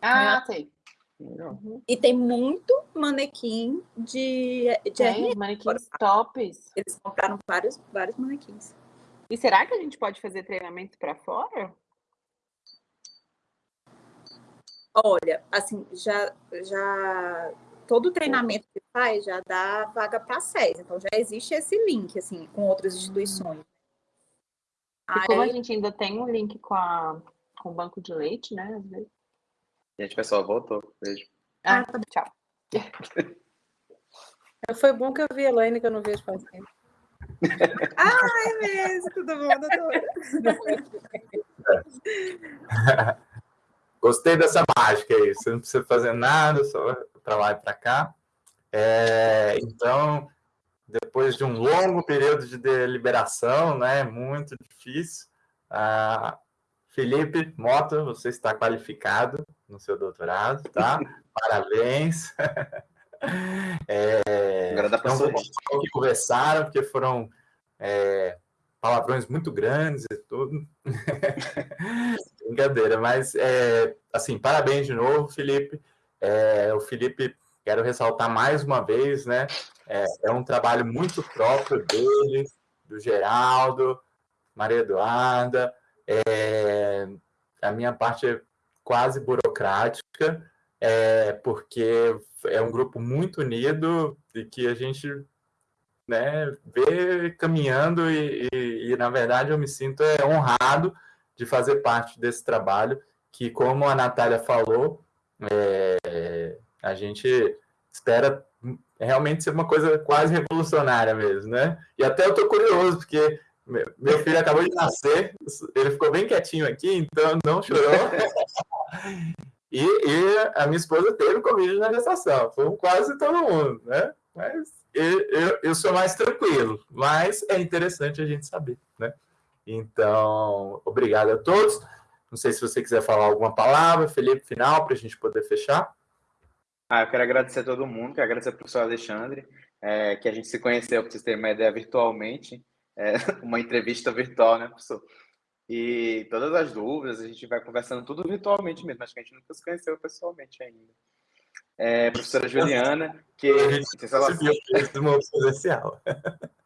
Ah, é. sei. Uhum. E tem muito manequim de, de tem, manequins tops. Eles compraram vários, vários manequins. E será que a gente pode fazer treinamento para fora? Olha, assim, já, já todo treinamento que faz já dá vaga para SES. Então já existe esse link, assim, com outras instituições. E Aí... como a gente ainda tem um link com, a, com o banco de leite, né? Às vezes. Gente, pessoal, voltou. Beijo. Ah, tá tchau. Foi bom que eu vi a Elaine, que eu não vejo faz tempo. ah, é mesmo, tudo bom, doutora? Gostei dessa mágica aí. Você não precisa fazer nada, só para lá e para cá. É, então, depois de um longo período de deliberação, né, muito difícil, Felipe Mota, você está qualificado no seu doutorado, tá? Parabéns. É, Agora dá para então, que conversaram, porque foram é, palavrões muito grandes e tudo. Brincadeira, mas é, assim, parabéns de novo, Felipe. É, o Felipe, quero ressaltar mais uma vez, né? É, é, um trabalho muito próprio dele, do Geraldo, Maria Eduarda. É, a minha parte é quase burocrática, é, porque é um grupo muito unido e que a gente né, vê caminhando e, e, e, na verdade, eu me sinto é, honrado de fazer parte desse trabalho que, como a Natália falou, é, a gente espera realmente ser uma coisa quase revolucionária mesmo, né? E até eu estou curioso, porque meu filho acabou de nascer, ele ficou bem quietinho aqui, então não chorou. E, e, a minha esposa teve Covid na gestação. Foi quase todo mundo, né? Mas eu, eu, sou mais tranquilo. Mas é interessante a gente saber, né? Então, obrigado a todos. Não sei se você quiser falar alguma palavra, Felipe, final, para a gente poder fechar. Ah, eu quero agradecer a todo mundo, quero agradecer ao professor Alexandre, é, que a gente se conheceu, para vocês terem uma ideia, virtualmente. É, uma entrevista virtual, né, professor? E todas as dúvidas, a gente vai conversando tudo virtualmente mesmo. Acho que a gente nunca se conheceu pessoalmente ainda. É, professora Juliana, que. A gente se ela presencial.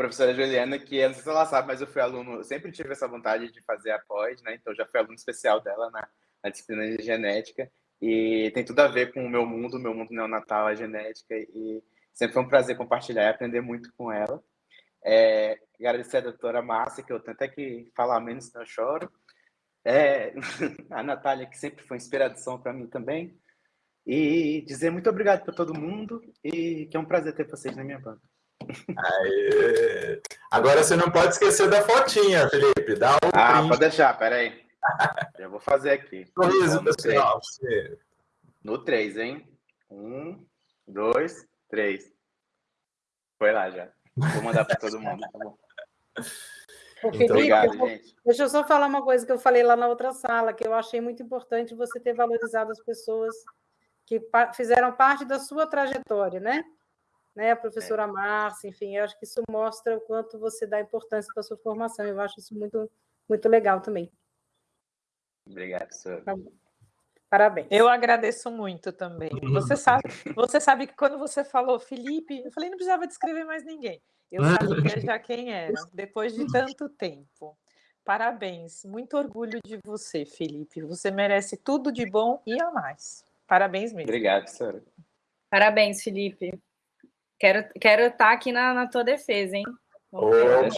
professora Juliana, que eu não sei se ela sabe, mas eu fui aluno, sempre tive essa vontade de fazer a pós, né? Então já fui aluno especial dela na, na disciplina de genética. E tem tudo a ver com o meu mundo, meu mundo neonatal, a genética. E sempre foi um prazer compartilhar e aprender muito com ela. É, agradecer a doutora Márcia, que eu tento que falar menos, senão eu choro. É, a Natália, que sempre foi inspiração para mim também. E dizer muito obrigado para todo mundo e que é um prazer ter vocês na minha banca. Aê. Agora você não pode esquecer da fotinha, Felipe. Dá um ah, print. pode deixar, peraí. Eu vou fazer aqui. Sorriso, pessoal. No 3, hein? Um, dois, três. Foi lá já. Vou mandar para todo mundo, tá bom? Felipe, Obrigado, eu, gente. Deixa eu só falar uma coisa que eu falei lá na outra sala, que eu achei muito importante você ter valorizado as pessoas que fizeram parte da sua trajetória, né? Né? A professora é. Márcia, enfim, eu acho que isso mostra o quanto você dá importância para a sua formação. Eu acho isso muito, muito legal também. Obrigado, professor. Tá Parabéns. Eu agradeço muito também. Você sabe, você sabe que quando você falou Felipe, eu falei não precisava descrever mais ninguém. Eu sabia já quem era, depois de tanto tempo. Parabéns, muito orgulho de você, Felipe. Você merece tudo de bom e a mais. Parabéns mesmo. Obrigado, senhora. Parabéns, Felipe. Quero, quero estar aqui na, na tua defesa, hein? Oi,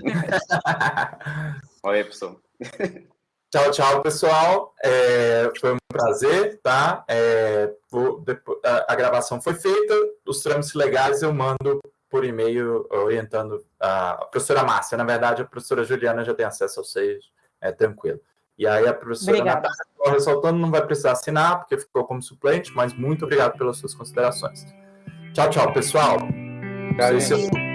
pessoal. Tchau, tchau, pessoal. É, foi um prazer, tá? É, vou, depois, a, a, gravação foi feita, os trâmites legais eu mando por e-mail orientando a, professora Márcia. Na verdade, a professora Juliana já tem acesso aos seis, é tranquilo. E aí a professora Natália, ressaltando, não vai precisar assinar, porque ficou como suplente, mas muito obrigado pelas suas considerações. Tchau, tchau, pessoal. Tchau,